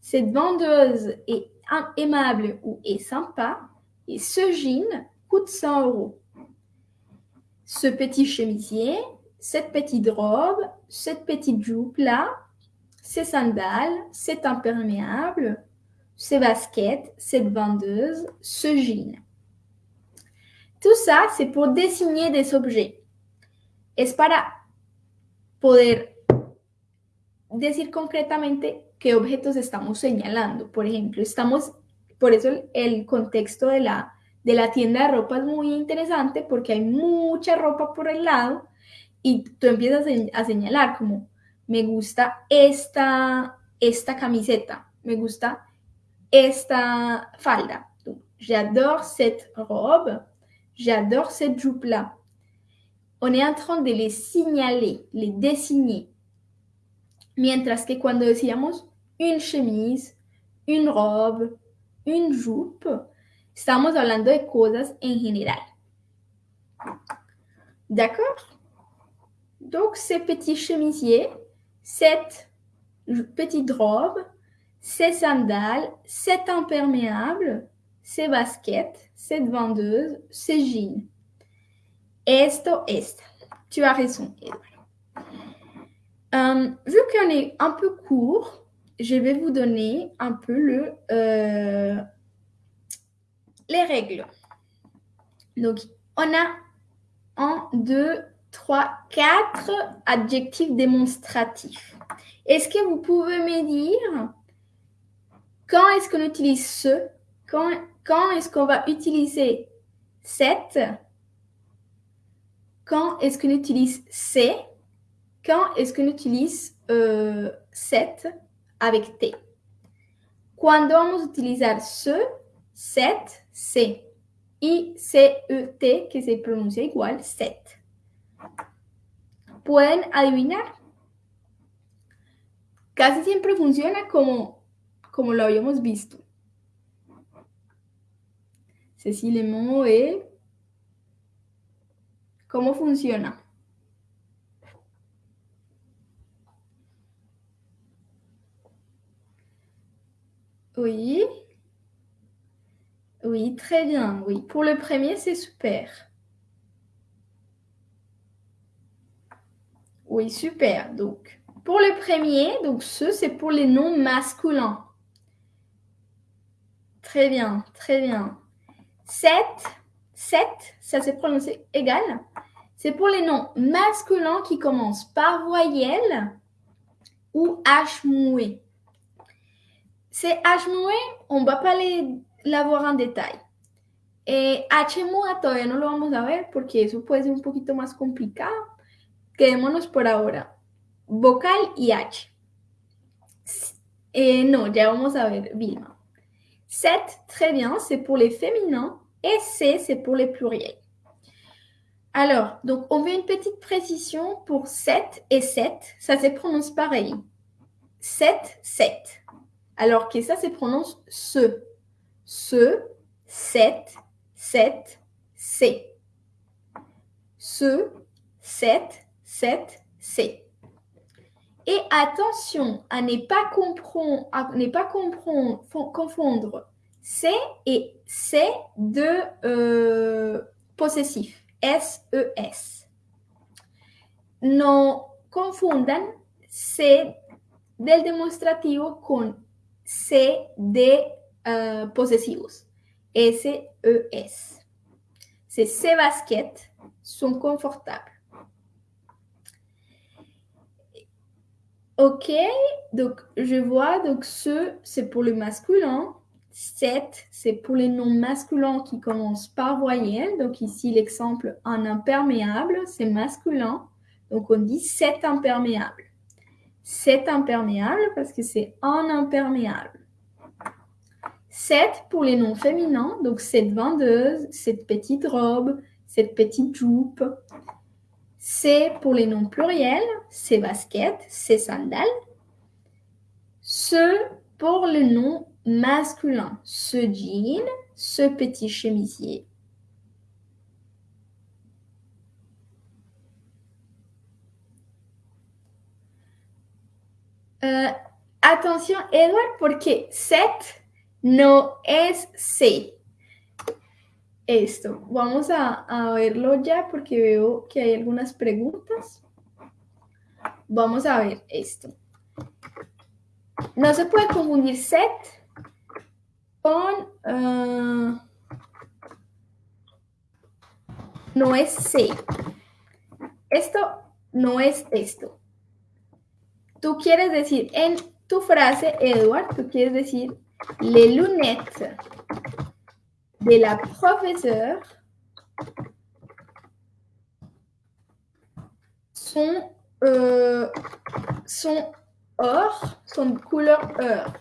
Cette vendeuse est aimable ou est sympa. Et ce jean coûte 100 euros. Ce petit chemisier, cette petite robe, cette petite jupe là, ces sandales, cet imperméable, ces baskets, cette vendeuse, ce jean. Tout ça, c'est pour désigner des objets. Es para poder decir concretamente qué objetos estamos señalando. Por ejemplo, estamos, por eso el, el contexto de la, de la tienda de ropa es muy interesante porque hay mucha ropa por el lado y tú empiezas a señalar como, me gusta esta, esta camiseta, me gusta esta falda. J'adore cette robe, j'adore cette jupe-là. On est en train de les signaler, les désigner. Mientras que cuando decíamos une chemise, une robe, une jupe, estamos hablando de cosas en general. D'accord? Donc, ces petits chemisiers, cette petite robe, ces sandales, cet imperméable, ces baskets, cette vendeuse, ces jeans. Esto, esta. Tu as raison. Euh, vu qu'on est un peu court, je vais vous donner un peu euh, les règles. Donc, on a un, deux, trois, quatre adjectifs démonstratifs. Est-ce que vous pouvez me dire quand est-ce qu'on utilise ce? Quand, quand est-ce qu'on va utiliser cette? Quand est-ce qu'on utilise c'est Quand est-ce qu'on utilise euh, cette? Avec T Cuando vamos a utilizar ce, set, C. Y C-E-T, que se pronuncia igual, set. ¿Pueden adivinar? Casi siempre funciona como, como lo habíamos visto. Cecilia Moe. ¿Cómo funciona? Oui. Oui, très bien. Oui, pour le premier, c'est super. Oui, super. Donc, pour le premier, donc ce, c'est pour les noms masculins. Très bien, très bien. 7, 7, ça s'est prononcé égal. C'est pour les noms masculins qui commencent par voyelle ou H moué. C'est H on va pas l'avoir en détail. Et H muda todavía no lo vamos a ver porque eso puede ser un poquito más complicado. Quedémonos por ahora. Vocal y H. Et non, ya vamos a ver Vilma. 7, très bien, c'est pour les féminins. Et C, c'est pour les pluriels. Alors, donc, on veut une petite précision pour 7 et 7. Ça se prononce pareil. 7, 7. Alors que ça se prononce ce. Ce, 7, 7, C. Ce, 7, 7, C. Et attention à ne pas, confondre C et C de euh, possessif, S-E-S. E no confundan C del demostrativo con C de uh, posesivos, S-E-S. Ces baskets sont confortables. Ok, donc je vois, donc ce, c'est pour le masculin. 7, c'est pour les noms masculins qui commencent par voyelle. Donc ici, l'exemple en imperméable, c'est masculin. Donc on dit 7 imperméable. 7 imperméable parce que c'est en imperméable. 7 pour les noms féminins, donc cette vendeuse, cette petite robe, cette petite jupe, c'est pour les noms pluriels, c'est basket, c'est sandales. Ce pour le nom masculin, ce jean, ce petit chemisier. Euh, attention, Edward, porque set no es C. esto. Vamos a, verlo ya porque veo que hay algunas preguntas. Vamos a ver esto. No se puede confundir set con... Ah, no es C. Esto no es esto. Tú quieres decir en tu frase, Edward, tú quieres decir les lunettes de la professeure sont, euh, sont or, sont couleur or.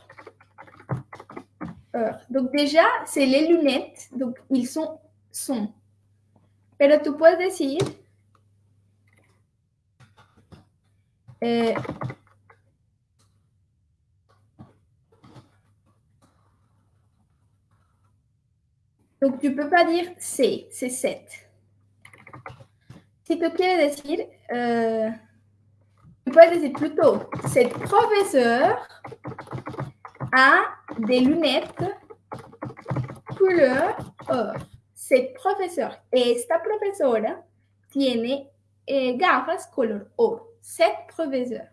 Donc déjà, c'est les lunettes, donc ils sont sont. Pero tú puedes decir eh, Donc, tu ne peux pas dire c'est, c'est 7. Si tu veux dire, euh, tu peux dire plutôt cette professeur a des lunettes couleur or. Cette professeur, esta profesora tiene eh, gafas color or. Cette professeur.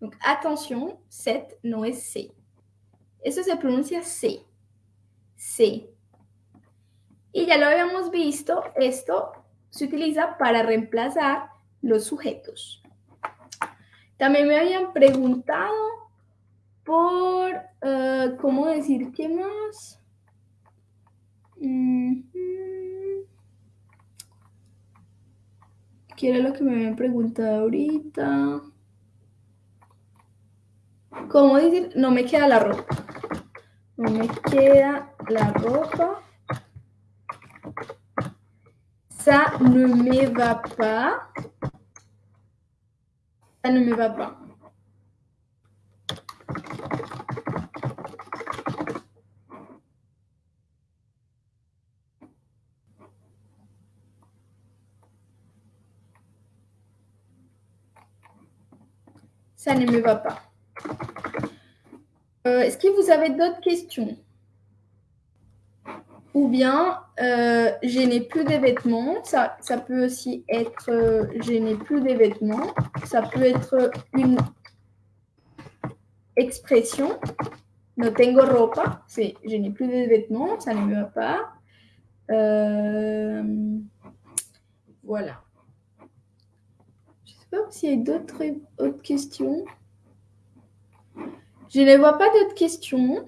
Donc attention, cette no es C. Eso se pronuncia C? C. Y ya lo habíamos visto, esto se utiliza para reemplazar los sujetos. También me habían preguntado por, eh, ¿cómo decir qué más? ¿Qué era lo que me habían preguntado ahorita? ¿Cómo decir? No me queda la ropa. No me queda la ropa. Ça ne me va pas. Ça ne me va pas. Ça ne me va pas. Euh, Est-ce que vous avez d'autres questions? Ou bien, euh, je n'ai plus de vêtements. Ça, ça peut aussi être euh, je n'ai plus de vêtements. Ça peut être une expression. No tengo ropa. C'est je n'ai plus de vêtements. Ça ne me va pas. Euh, voilà. Je ne sais pas s'il y a d'autres autres questions. Je ne vois pas d'autres questions.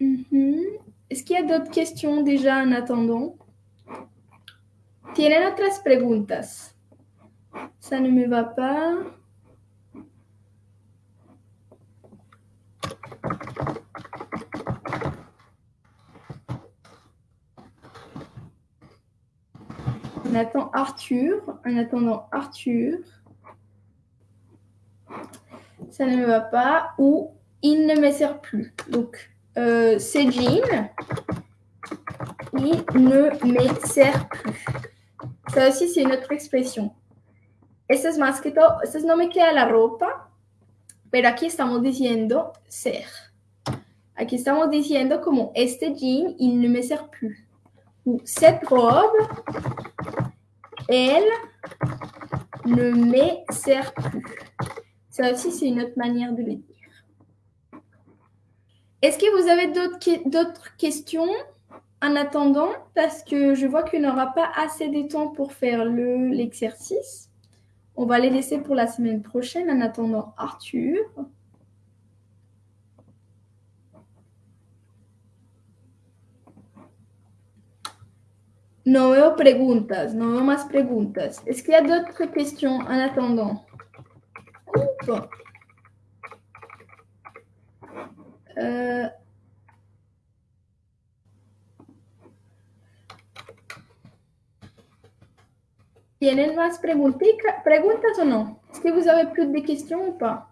-hmm. Est-ce qu'il y a d'autres questions déjà en attendant? ¿Tienen otras preguntas? Ça ne me va pas. On attend Arthur. En attendant Arthur. Ça ne me va pas. Ou il ne me sert plus. Donc, euh, ces jeans, il ne me sert plus. Ça aussi, c'est une autre expresión. Esto es que todo, esto es no me queda la ropa, pero aquí estamos diciendo ser. Aquí estamos diciendo como este jean, il ne me sert plus. Ou cette robe, elle ne me sert plus. Ça aussi, c'est une autre manière de le dire. Est-ce que vous avez d'autres questions en attendant? Parce que je vois qu'il n'y aura pas assez de temps pour faire l'exercice. On va les laisser pour la semaine prochaine en attendant Arthur. No veo preguntas, no veo más preguntas. Est-ce qu'il y a d'autres questions en attendant? Bon. Euh... ¿Tienen más preguntica, preguntas o no? ¿Es que vous avez plus de questions ou pas?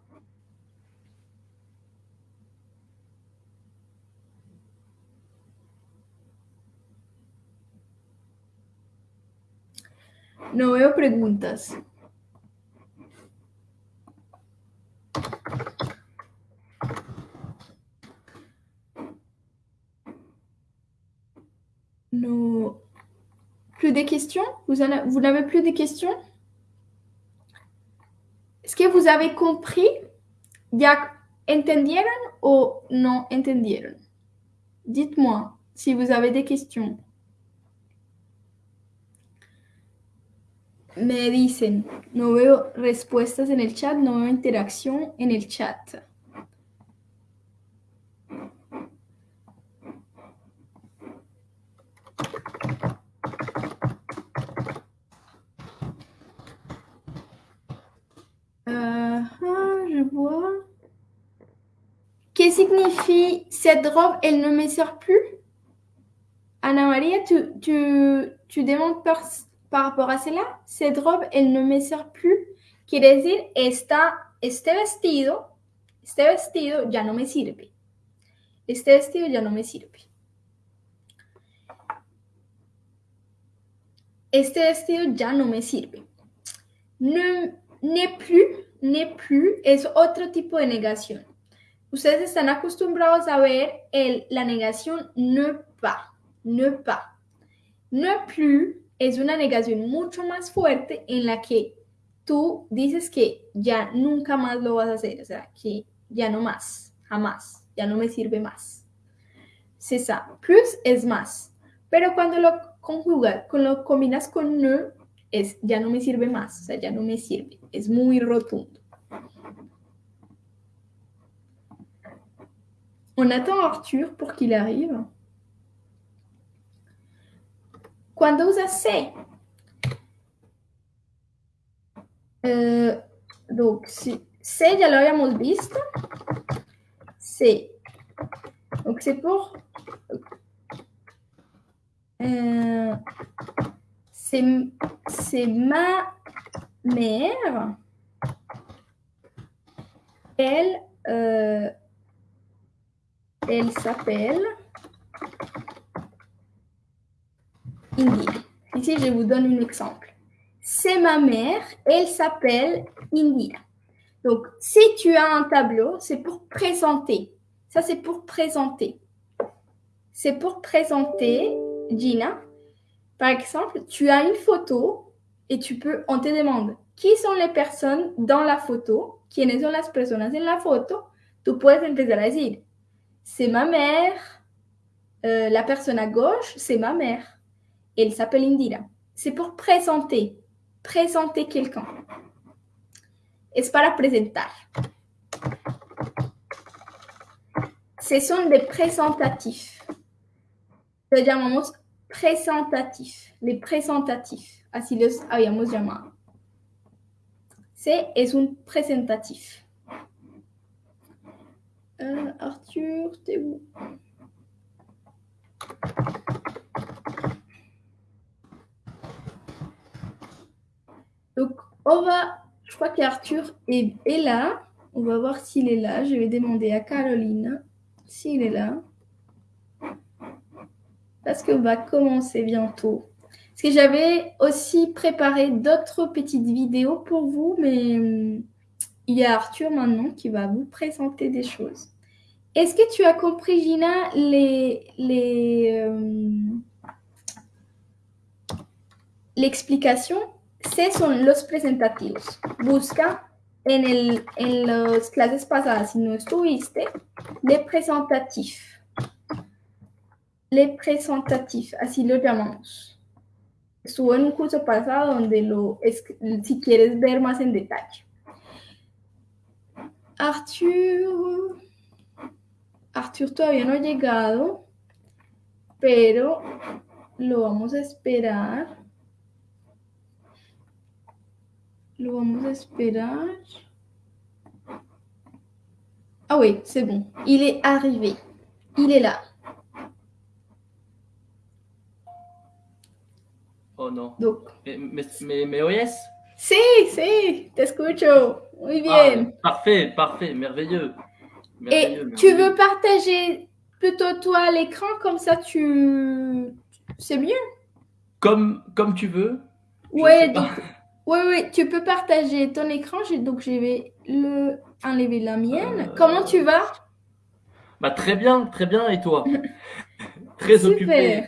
No veo preguntas. Plus de questions? Vous, n'avez plus de questions? Est-ce que vous avez compris? ¿Ya entendieron o no entendieron? Dites-moi si vous avez des questions. Me dicen, no veo respuestas en el chat, no veo interacción en el chat. Uh, je vois. ¿Qué signifie cette robe, elle ne me sert plus? Ana María, tu, tu, tu demandes par, par rapport à cela, cette robe, elle ne me sert plus? Quiere decir, esta, este vestido, este vestido ya no me sirve. Este vestido ya no me sirve. Este vestido ya no me sirve. Ne, ne plus, ne plus es otro tipo de negación. Ustedes están acostumbrados a ver el, la negación ne pas, ne pas. Ne plus es una negación mucho más fuerte en la que tú dices que ya nunca más lo vas a hacer, o sea, que ya no más, jamás, ya no me sirve más. C'est ça. Plus es más. Pero cuando lo conjugas, cuando lo combinas con ne, es ya no me sirve más, o sea, ya no me sirve. Es muy rotundo. On attend Arthur pour qu'il arrive. Cuando usa se, eh, donc si, se ya lo habíamos visto, se. Donc c'est pour euh, c'est ma mère. Elle, euh, elle s'appelle India. Ici, je vous donne un exemple. C'est ma mère, elle s'appelle India. Donc, si tu as un tableau, c'est pour présenter. Ça, c'est pour présenter. C'est pour présenter, Gina. Par exemple, tu as une photo et tu peux, on te demande qui sont les personnes dans la photo, quiénes son las personas en la photo. Tú puedes empezar a decir, c'est ma mère, euh, la personne à gauche, c'est ma mère. Elle s'appelle Indira. C'est pour présenter, présenter quelqu'un. Es para presentar. Ce sont des présentatifs. Lo llamamos presentatifs. Les présentatifs. Así los habíamos llamado. C un presentatif. Euh, Arthur, t'es où? Donc, on va. Je crois qu'Arthur est, est là. On va voir s'il est là. Je vais demander à Caroline s'il est là. Parce qu'on va commencer bientôt. Parce que j'avais aussi préparé d'autres petites vidéos pour vous, mais hum, il y a Arthur maintenant qui va vous présenter des choses. Est-ce que tu as compris, Gina, les, les, euh, l'explication? Ce son los presentativos. Busca en, el, en las clases pasadas, si no estuviste, les presentatifs. Les presentatifs, así lo llamamos. Estuvo en un curso pasado donde lo, es, si quieres ver más en detalle. Arthur, Arthur todavía no ha llegado, pero lo vamos a esperar. Lo vamos a esperar. Ah oui, c'est bon. Il est arrivé. Il est là. Oh no. Donc, ¿Me, me, me- me oyes? Sí, sí, te escucho. Muy Ah, bien. parfait, parfait, merveilleux. Et Merveilleux, tu veux partager plutôt toi l'écran, comme ça tu... C'est mieux. Comme, comme tu veux. Ouais, donc- Oui, oui, tu peux partager ton écran. Donc, je vais le enlever la mienne. Euh, Comment tu vas? Bah, très bien, très bien, et toi? Très Super. occupé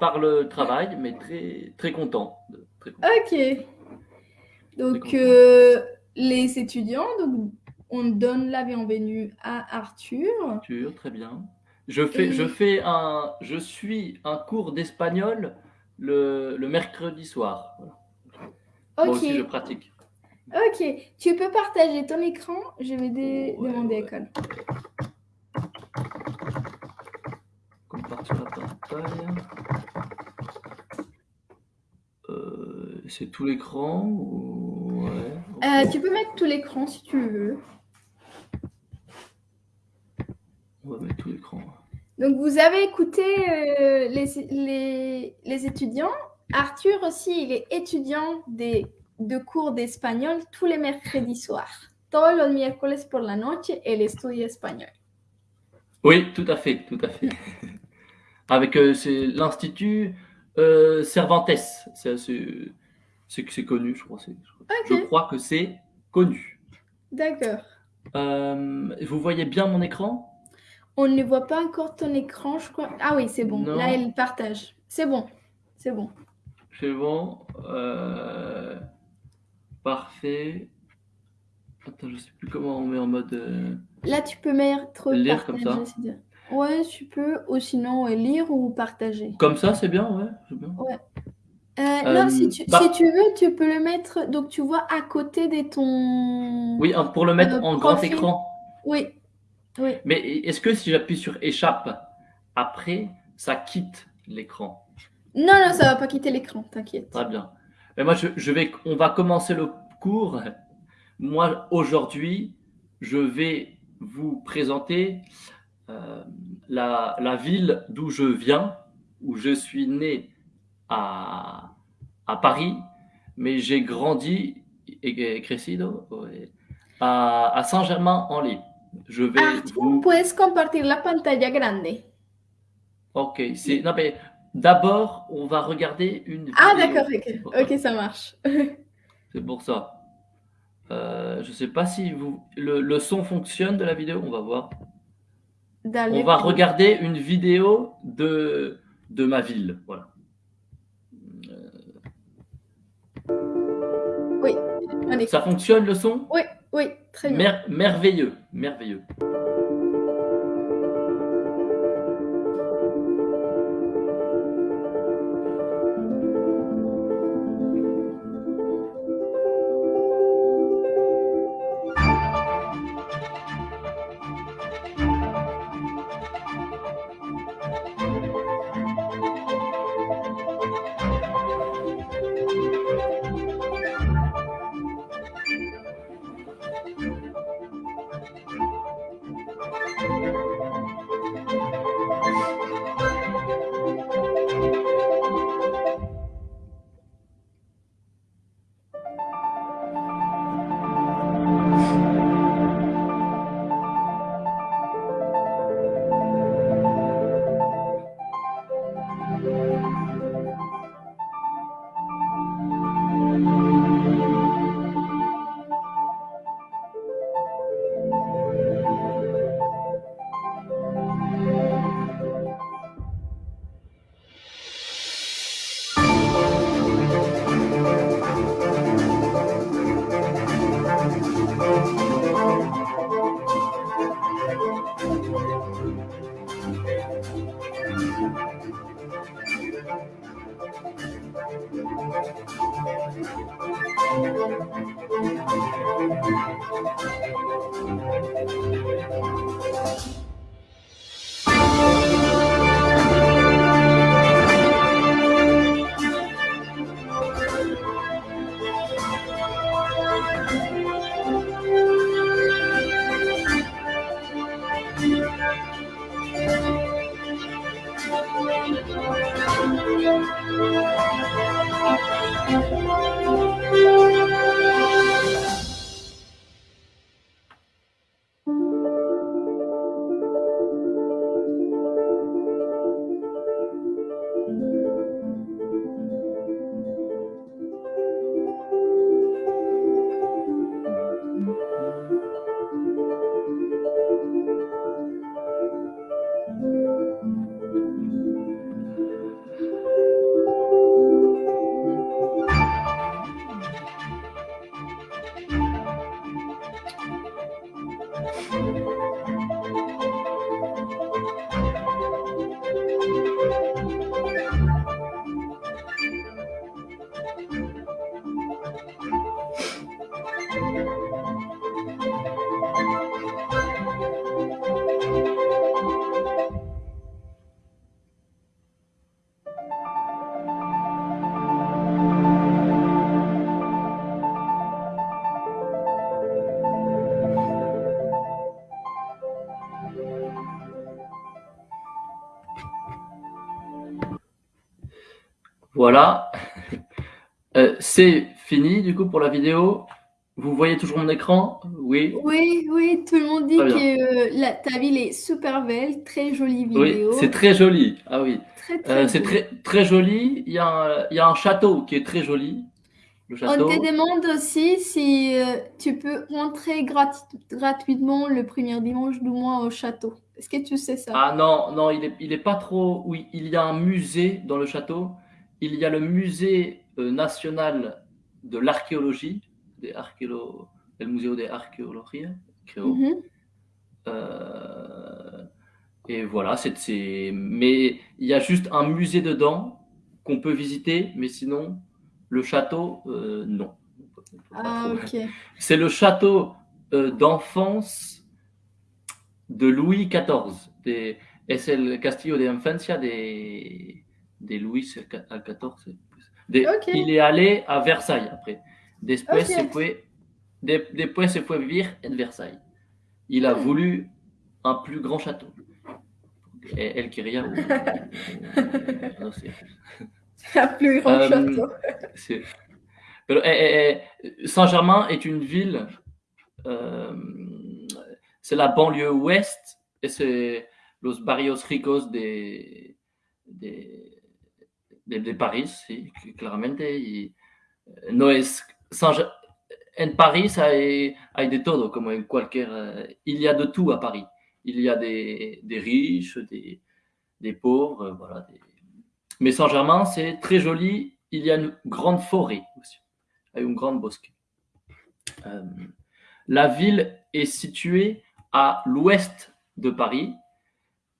par le travail, mais très, très content. Très content. Ok. Donc, euh, les étudiants, donc, on donne la bienvenue à Arthur. Arthur, très bien. Je fais, Et- je fais un, je suis un cours d'espagnol le, le mercredi soir. Voilà. Moi Ok. aussi, je pratique. Ok. Tu peux partager ton écran. Je vais dé- Ouais, demander à. Cole. Compartir la pantalla. Euh, c'est tout l'écran ou... ouais. Euh, tu peux mettre tout l'écran si tu veux. On va mettre tout l'écran. Donc, vous avez écouté euh, les, les, les étudiants. Arthur aussi, il est étudiant des, de cours d'espagnol tous les mercredis soirs. Todos los miércoles por la noche, él estudia español. Oui, tout à fait, tout à fait. Avec euh, c'est l'Institut euh, Cervantes. C'est connu, je crois. Je crois que c'est connu. d'accord. Euh, vous voyez bien mon écran? On ne voit pas encore ton écran, je crois. Ah oui, c'est bon. Non. Là, elle partage. C'est bon. C'est bon. C'est bon. euh, Parfait. Attends, je sais plus comment on met en mode. euh, Là, tu peux mettre Lire comme partager. ça. Ouais, tu peux. Ou sinon, lire ou partager. Comme ça, c'est bien, ouais. bien. Euh, non, si Euh, tu, bah- si tu veux, tu peux le mettre, donc tu vois, à côté de ton... Oui, pour le mettre Euh, en grand écran. Oui, oui. Mais est-ce que si j'appuie sur échappe, après, ça quitte l'écran? Non, non, ça va pas quitter l'écran, t'inquiète. Très bien. Mais moi, je, je vais, on va commencer le cours. Moi, aujourd'hui, je vais vous présenter euh, la, la ville d'où je viens, où je suis né à, à Paris, mais j'ai grandi et, et crecido ouais, à, à Saint-Germain-en-Laye. Je vais Arthur, vous... puedes compartir la pantalla grande. Ok, c'est... Non, mais d'abord, on va regarder une Ah, vidéo. d'accord, C'est pour ok. ça. Marche. C'est pour ça. Euh, je sais pas si vous le, le son fonctionne de la vidéo, on va voir. Dale On va regarder une vidéo de, de ma ville. Voilà. Ça fonctionne le son? Oui, oui, très bien. Mer- Merveilleux, merveilleux. Voilà. C'est fini du coup pour la vidéo. Vous voyez toujours mon écran? Oui. Oui, oui, tout le monde dit que euh, la- ta ville est super belle, très jolie Oui, c'est très joli. Ah oui. Euh, c'est très, très joli. Il y, a un, il y a un château qui est très joli. Le On te demande aussi si euh, tu peux rentrer grati- gratuitement le premier dimanche du mois au château. Est-ce que tu sais ça? Ah non, non, il est, il est pas trop. Oui, il y a un musée dans le château. Il y a le musée national de l'archéologie, des archéolo... Museo de Arqueología, creo. Euh, et voilà, c'est, mais il y a juste un musée dedans qu'on peut visiter, mais sinon, le château, euh, non. Ah. C'est le château euh, d'enfance de Louis XIV. De, es el castillo de infancia de, de Louis XIV. De. Il est allé à Versailles après. Después, Ok. se fue, de- después se fue vivir en Versailles. Il a Hmm. voulu un plus grand château. Elle quería un- un- no sé. Un plus grand Euh, château. C'est- eh, eh, eh, Saint-Germain est une ville, euh, c'est la banlieue ouest et c'est los barrios ricos de, de, de, de Paris, sí, claramente. Y eh, no es en Paris hay, hay de todo, como en cualquier. eh, il y a de tout à Paris. Il y a des, des riches, des, des pauvres, voilà. des- Mais Saint-Germain, c'est très joli. Il y a une grande forêt aussi, avec une grande bosquet. Euh, la ville est située à l'ouest de Paris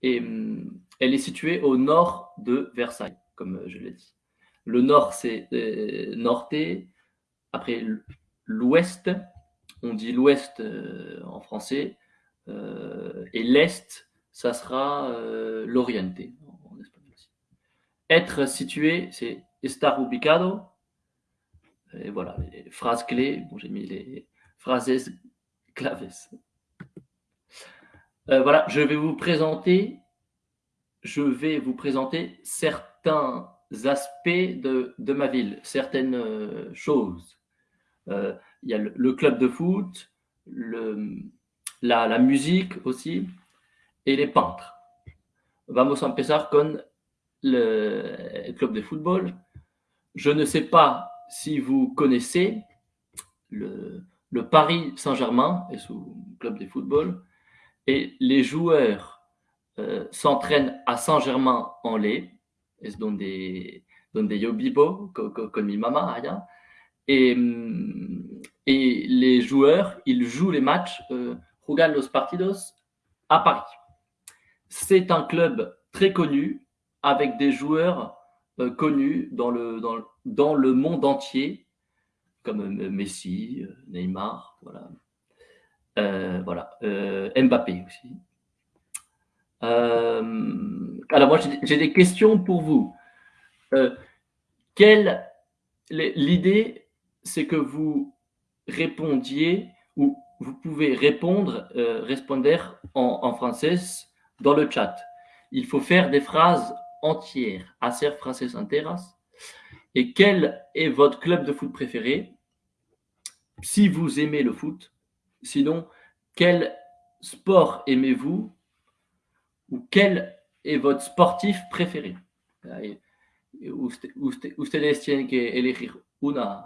et hum, elle est située au nord de Versailles, comme je l'ai dit. Le nord, c'est euh, Norté. Après, l'ouest, on dit l'ouest euh, en français. euh, et l'est, ça sera euh, l'orienté en, espagnol aussi. Être situé, c'est estar ubicado. Et voilà, les phrases clés. Bon, j'ai mis les phrases claves. Voilà, je vais vous présenter, je vais vous présenter certains aspects de, de ma ville, certaines euh, choses. Euh, Il y a le, club de foot, la, musique aussi, et les peintres. Vamos a empezar con le club de football. Je ne sais pas si vous connaissez le, le Paris Saint-Germain et son club de football. Et les joueurs euh, s'entraînent à Saint-Germain-en-Laye, es donde, donde yo vivo con, con- mi mamá. Et, et les joueurs, ils jouent les matchs, euh, juegan los partidos à Paris. C'est un club très connu avec des joueurs euh, connus dans le, dans, dans le monde entier, comme euh, Messi, euh, Neymar, voilà. Voilà, Mbappé aussi. Euh, alors moi j'ai des questions pour vous. Euh, l'idée c'est que vous répondiez ou vous pouvez répondre, euh, responder en, en français dans le chat. Il faut faire des phrases entières, hacer frases enteras. Et quel est votre club de foot préféré? Si vous aimez le foot, sinon quel sport aimez-vous? Ou quel est votre sportif préféré? Que elegir una,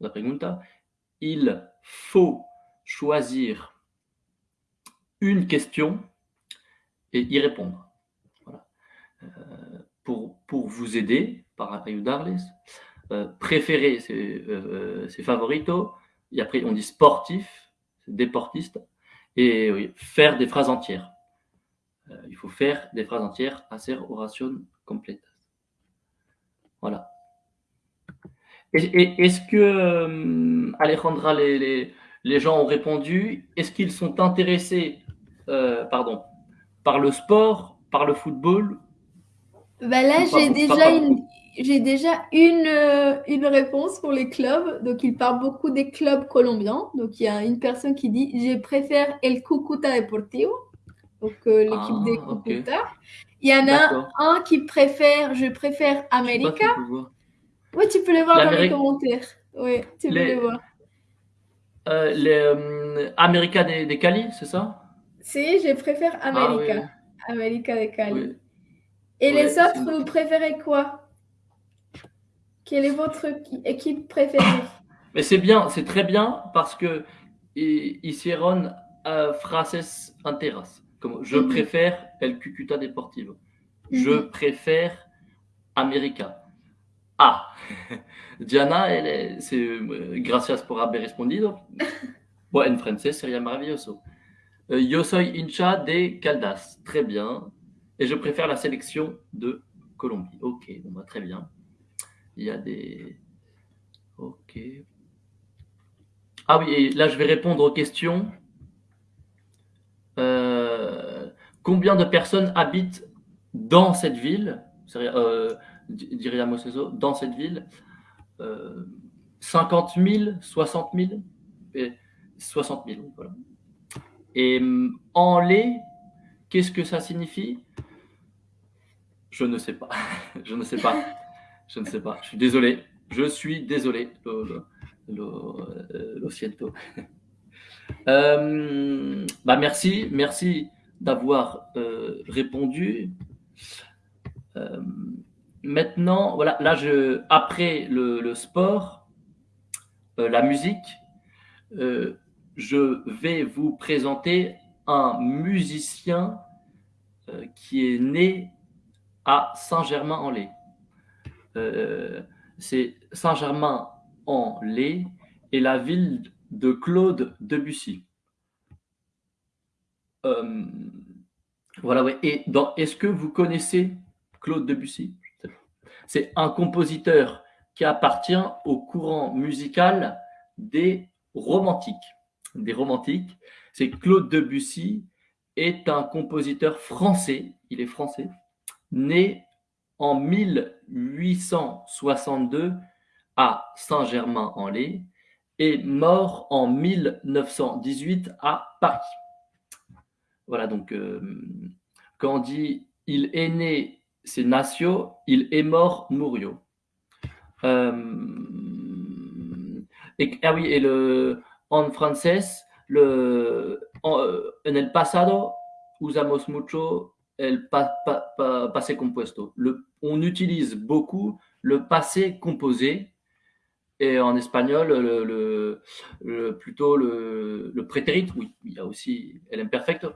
pregunta. Il faut choisir une question et y répondre. Euh, pour, pour vous aider, para ayudarles. Euh, préféré, euh, c'est favorito. Et après, on dit sportif, c'est deportiste. Et faire des phrases entières. Euh, il faut faire des phrases entières, hacer oración completas. Voilà. Est-ce que, euh, Alejandra, les, les- les gens ont répondu? Est-ce qu'ils sont intéressés euh, pardon, par le sport, par le football? Bah là, j'ai déjà une, déjà une, euh, une réponse pour les clubs. Donc, il parle beaucoup des clubs colombiens. Donc, il y a une personne qui dit Je préfère El Cúcuta Deportivo, donc euh, l'équipe Ah, des. Cúcuta. Il y en a un qui préfère Je préfère voir. Oui, tu peux les voir dans les commentaires. Oui, tu peux Les- les voir. Euh, les euh, América des, des Cali, c'est ça? Si, je préfère América. Ah, América de Cali. oui. Et les autres, vous préférez quoi? Quelle est votre qui- équipe préférée? Mais c'est bien, c'est très bien parce que hicieron euh, frases enteras. Comme je préfère El Cucuta Deportivo. Je Mhm. préfère América. Ah, Diana, elle c'est euh, gracias por haber respondido. En français, sería maravilloso. Euh, yo soy hincha de Caldas. Très bien. Et je préfère la sélection de Colombie. Ok, bon, bah, très bien. Il y a des. Ok. Ah oui, et là je vais répondre aux questions. Euh, combien de personnes habitent dans cette ville euh, Moseso, dans cette ville euh, 50 000, 60 000 et 60 000, voilà. Et mm, en lait, qu'est-ce que ça signifie? Je ne sais pas. Je ne sais pas. Je ne sais pas. Je suis désolé. Je suis désolé. Lo, lo, siento. Euh, bah merci, merci d'avoir euh, répondu. Euh, maintenant, voilà, là, je, après le, le sport, la musique, je vais vous présenter un musicien qui est né à Saint-Germain-en-Laye. C'est Saint-Germain-en-Laye et la ville de Claude Debussy. Euh, voilà. Et est-ce que vous connaissez Claude Debussy C'est un compositeur qui appartient au courant musical des romantiques. Des romantiques, c'est Claude Debussy est un compositeur français, il est français, né en 1862 à Saint-Germain-en-Laye et mort en 1918 à Paris. Voilà, donc euh, quand on dit il est né, c'est Natio, il est mort, Murio. Euh, et, ah oui, et le, en français, le, en, en el pasado usamos mucho el pa, pa, pa, passé compuesto. On utilise beaucoup le passé composé et en espagnol, le, le, le plutôt le, le prétérit, oui, il y a aussi el imperfecto.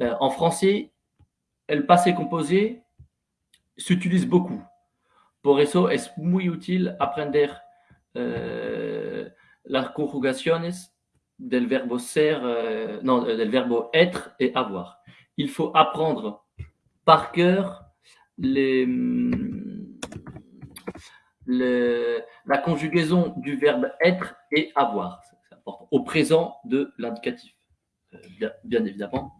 Euh, en français, el passé composé s'utilise beaucoup. Por eso es muy útil aprender eh, las conjugaciones del ser, euh, non, del verbo être et avoir. Il faut apprendre par cœur les, la conjugaison du verbe être et avoir. C'est important. Au présent de l'indicatif, euh, bien, bien évidemment.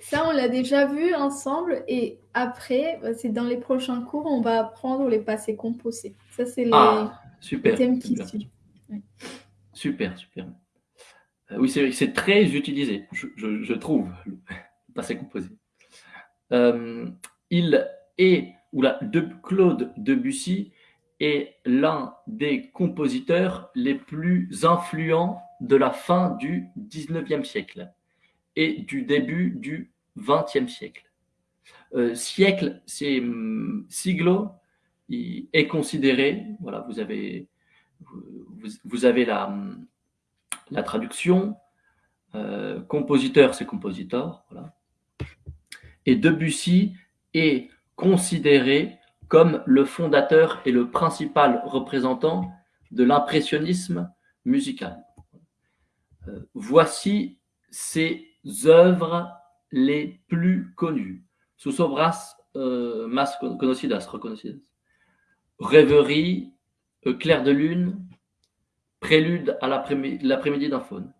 Ça, on l'a déjà vu ensemble et après, bah, c'est dans les prochains cours, on va apprendre les passés composés. Ça, c'est les, ah, super, les thèmes qui super. suivent. Oui. Super, super. Euh, oui, c'est c'est très utilisé, je, je, je trouve, le passé composé. Euh, il est, Claude Debussy est l'un des compositeurs les plus influents de la fin du 19e siècle et du début du XXe siècle. Euh, siècle, c'est hum, siglo, il est considéré, voilà, vous avez, vous, avez la, hum, traduction, euh, compositeur, c'est compositeur. Et Debussy est considéré comme le fondateur et le principal représentant de l'impressionnisme musical. Euh, voici ses œuvres les plus connues. Sus obras euh, más conocidas, reconocidas. Rêverie, euh, Clair de lune, Prélude à l'après-midi d'un faune.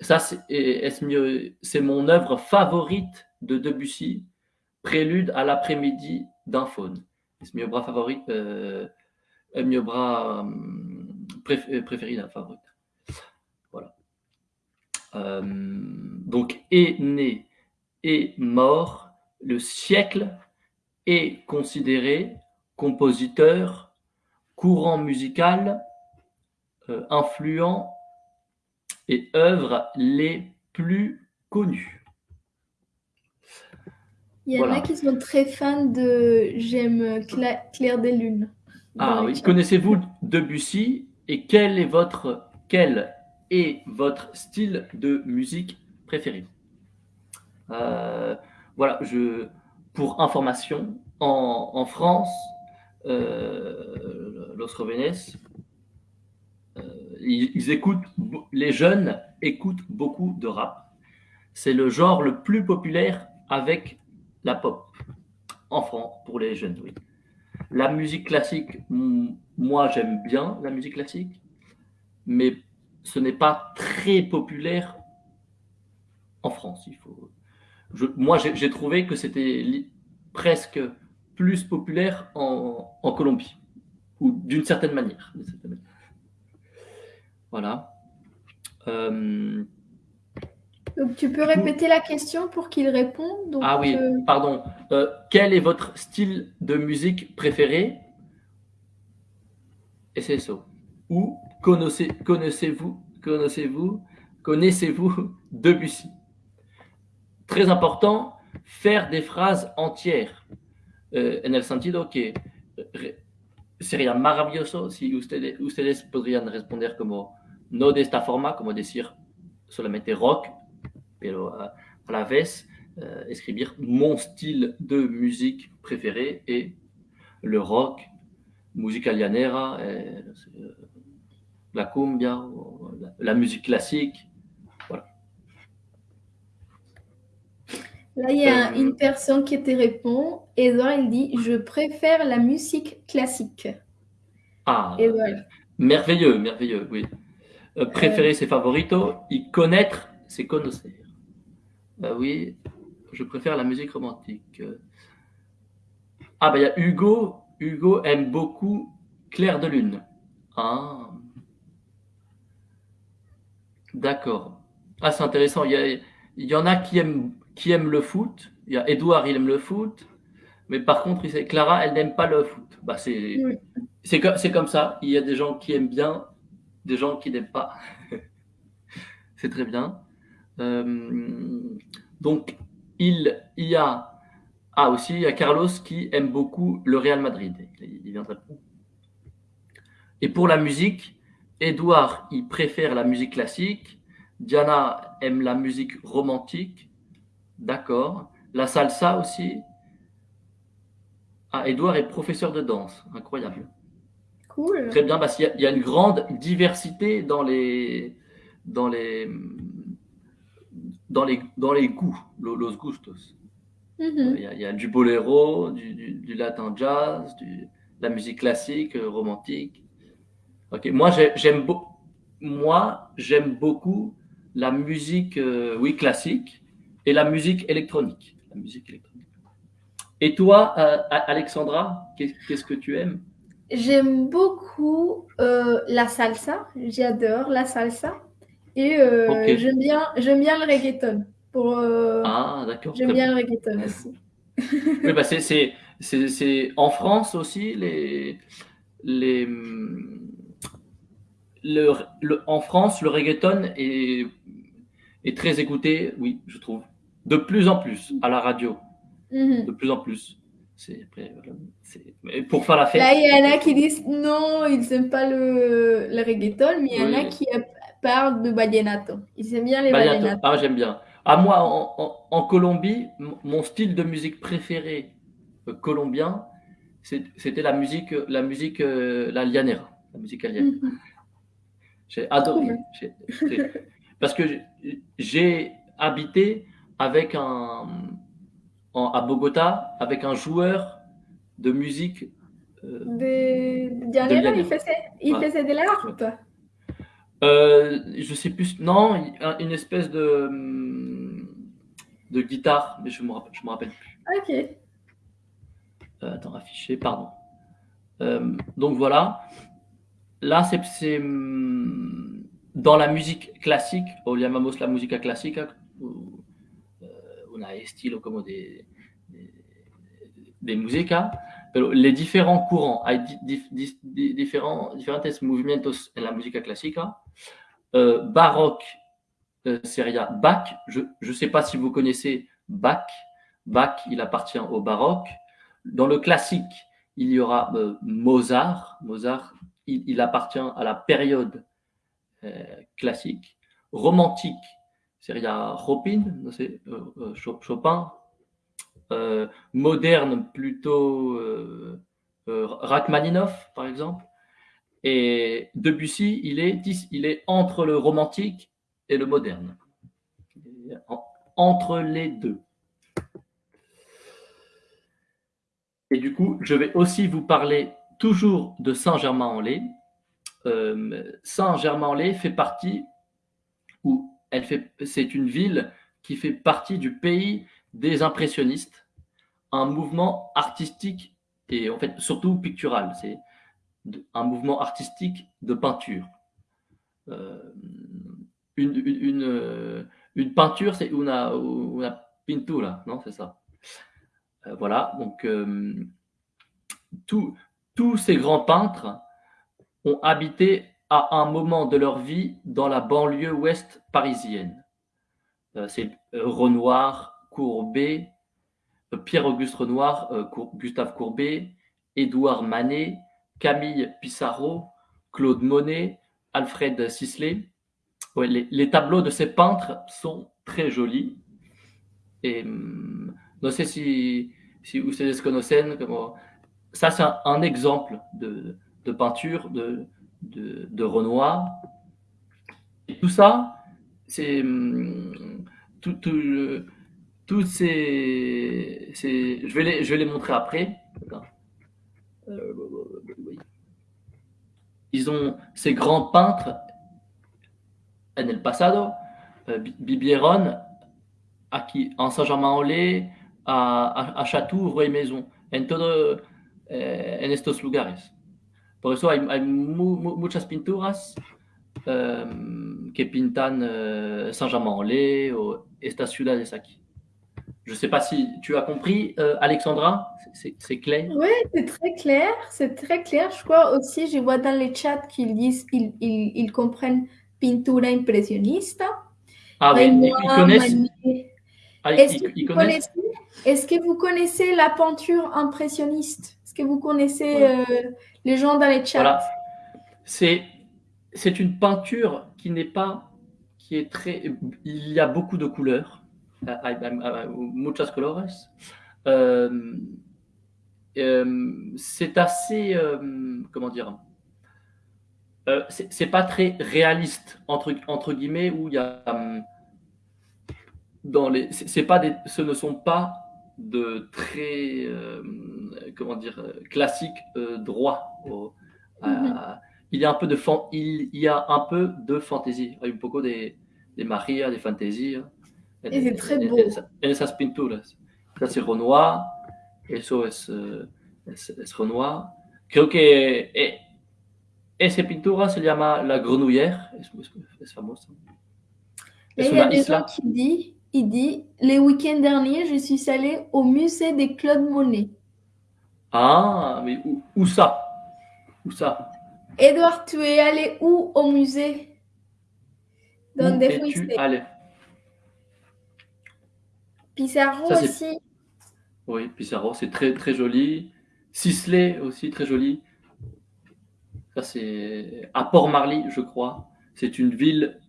Ça, c'est mon œuvre favorite de Debussy, Prélude à l'après-midi d'un faune. C'est mon œuvre favorite, euh, mon œuvre préf préférée d'un favorite. Voilà. Euh, donc, est né et mort, le siècle est considéré compositeur, courant musical, euh, influents et œuvres les plus connues. Il y en Voilà. a qui sont très fans de J'aime Cla- Claire des Lunes. Ah oui, connaissez-vous Debussy et quel est votre quel est votre style de musique préféré? Euh, Voilà, je pour information, en, en France, euh, Los Jóvenes, euh, ils, ils écoutent, les jeunes écoutent beaucoup de rap. C'est le genre le plus populaire avec la pop. En France, pour les jeunes, oui. La musique classique, moi j'aime bien la musique classique, mais ce n'est pas très populaire en France. Il faut... moi j'ai trouvé que c'était presque plus populaire en, Colombie, ou d'une certaine manière. Voilà. Euh, donc tu peux répéter la question pour qu'il réponde. ah oui, euh, pardon. Euh, quel est votre style de musique préféré? Et c'est ça. Ou connaissez-vous connaissez-vous connaissez-vous Debussy? Très important, faire des phrases entières. Eh, en el sentido que sería maravilloso si ustedes, ustedes podrían responder como no de esta forma, como decir solamente rock, pero a, a la vez euh, escribir mon style de musique préféré et le rock, musica llanera, euh, la cumbia, la, la musique classique, Là, il y a euh, une personne qui te répond. Edouard, il dit Je préfère la musique classique. Ah, merveilleux, merveilleux, oui. Euh, préférer ses favoritos y connaître, c'est connaître. Bah oui, je préfère la musique romantique. Ah, bah il y a Hugo. Hugo aime beaucoup Claire de Lune. Ah. D'accord. Ah, c'est intéressant. Il y, il y en a qui aiment qui aime le foot. Il y a Edouard, il aime le foot. Mais par contre, il Clara, elle n'aime pas le foot. Bah, c'est c'est comme ça. Il y a des gens qui aiment bien, des gens qui n'aiment pas. c'est très bien. Euh, donc, il, y a ah, aussi, il y a Carlos qui aime beaucoup le Real Madrid. Il Et pour la musique, Edouard, il préfère la musique classique. Diana aime la musique romantique. D'accord. La salsa aussi. Ah, Edouard est professeur de danse. Incroyable. Cool. Très bien, parce qu'il y, a une grande diversité dans les, dans les, dans les, dans les goûts, los gustos. Mm-hmm. il, y a, du boléro, du, latin jazz, de la musique classique, euh, romantique. Ok, moi j'aime moi j'aime beaucoup la musique, euh, oui classique, et la musique électronique. La musique électronique. Et toi, euh, Alexandra, qu'est-ce que tu aimes? J'aime beaucoup euh, la salsa. J'adore la salsa. Et euh, j'aime bien, j'aime bien le reggaeton. Pour, ah, d'accord. J'aime bien le reggaeton aussi. oui, bah c'est en France aussi les les le, le, en France le reggaeton est est très écouté, oui, je trouve de plus en plus à la radio. Mhm. De plus en plus. C'est pour faire la fête. Là, il y en a qui disent non, ils n'aiment pas le, le reggaeton, mais il y en a qui de vallenato. Ils aiment bien les vallenato. Ah, j'aime bien. À moi, en, en, Colombie, mon style de musique préféré euh, colombien, c'était la musique, la musique, euh, la llanera, la musique allienne. Mhm. J'ai adoré. Parce que j'ai habité avec un, à Bogota avec un joueur de musique. Euh, de, il faisait, il faisait de l'harpe. Euh, je sais plus, non, une espèce de, de guitare, mais je ne me, me, rappelle plus. Ok. Euh, attends, affiché, pardon. Euh, donc voilà. Là, c'est dans la musique classique, o llamamos la musique classique, una estilo como de, de, de música, pero les différents courants, hay di, di, di, différents, diferentes movimientos en la música clásica. Euh, baroque euh, sería Bach. Je ne sais pas si vous connaissez Bach. Bach, il appartient au baroque. Dans le classique, il y aura euh, Mozart. Mozart, il, il, appartient à la période euh, classique. Romantique, sería Chopin, sé, euh, euh, Chopin, moderne plutôt Rachmaninoff par exemple, et Debussy, il est, entre le romantique et le moderne, entre les deux. Et du coup, je vais aussi vous parler toujours de Saint-Germain-en-Laye. Euh, Saint-Germain-en-Laye fait partie, ou elle fait, c'est une ville qui fait partie du pays des impressionnistes, un mouvement artistique et en fait surtout pictural. C'est un mouvement artistique de peinture. Euh, une, une, une, une, peinture, c'est una, una pintura, non C'est ça. Euh, voilà, donc euh, tous ces grands peintres ont habité à un moment de leur vie dans la banlieue ouest parisienne. Euh, c'est Renoir, Courbet, Pierre-Auguste Renoir, Gustave Courbet, Édouard Manet, Camille Pissarro, Claude Monet, Alfred Sisley. les, tableaux de ces peintres sont très jolis. Et hum, ne sais si, si ustedes conocen, comme, ça c'est un, exemple de, peinture de, Renoir. Et tout ça, c'est hum, tout, tout, ces, je, vais les, montrer après. Ils ont ces grands peintres en el pasado, euh, vivieron aquí en Saint-Germain-en-Laye, a, a, Chatou, Rue Maison, en todo eh, en estos lugares. Por eso hay, hay mu, mu, muchas pinturas eh, que pintan eh, Saint-Germain-en-Laye o estas ciudades aquí. Je ne sais pas si tu as compris, euh, Alexandra, c'est clair? Oui, c'est très clair, c'est très clair. Je crois aussi, je vois dans les chats qu'ils disent ils, ils, ils comprennent pintura impressionniste. Ah oui, ils, ils connaissent. Ah, Est-ce que, est que, vous connaissez la peinture impressionniste? Est-ce que vous connaissez euh, les gens dans les chats? Voilà. C'est c'est une peinture qui n'est pas qui est très il y a beaucoup de couleurs muchas colores euh, euh, c'est assez euh, comment dire c'est pas très réaliste entre entre guillemets où il y a dans les, c'est pas des, ce ne sont pas de très, euh, comment dire, classiques euh, droits. Mm-hmm. il y a un peu de fan, il y a un peu de fantaisie. Il y a un peu des, des Maria, des fantaisies. Et c'est très beau. En esas pinturas. Renoir. Eso es, es, es Renoir. Creo que eh, esa pintura se llama La Grenouillère. Es, es, es famosa. Et il y a des gens qui disent il dit Les week-ends derniers, je suis allé au musée des Claude Monet. Ah, mais où, ça? Où ça? Edouard, tu es allé où au musée? Où es-tu allé? Pissarro aussi. Oui, Pissarro, c'est très très joli. Sisley aussi, très joli. Ça, c'est à Port-Marly, je crois. C'est une ville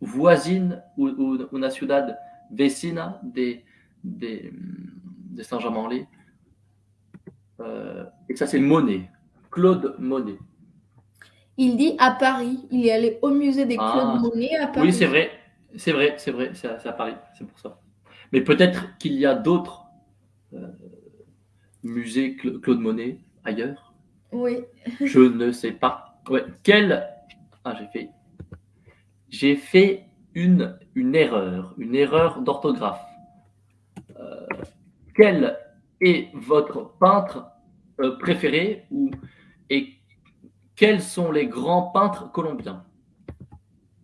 voisine ou, une ciudad vecina de, de, de Saint-Germain-en-Laye. Euh, et ça, c'est Monet, Claude Monet. Il dit à Paris. Il est allé au musée des Claude ah. Monet à Paris. Oui, c'est vrai. C'est vrai, c'est vrai. C'est à, Paris. C'est pour ça. Mais peut-être qu'il y a d'autres euh, musées Claude Monet ailleurs? Oui. Je ne sais pas. Ouais. Quel. Ah, j'ai fait. J'ai fait une, une erreur, une erreur d'orthographe. Euh, quel est votre peintre euh, préféré ou, et quels sont les grands peintres colombiens?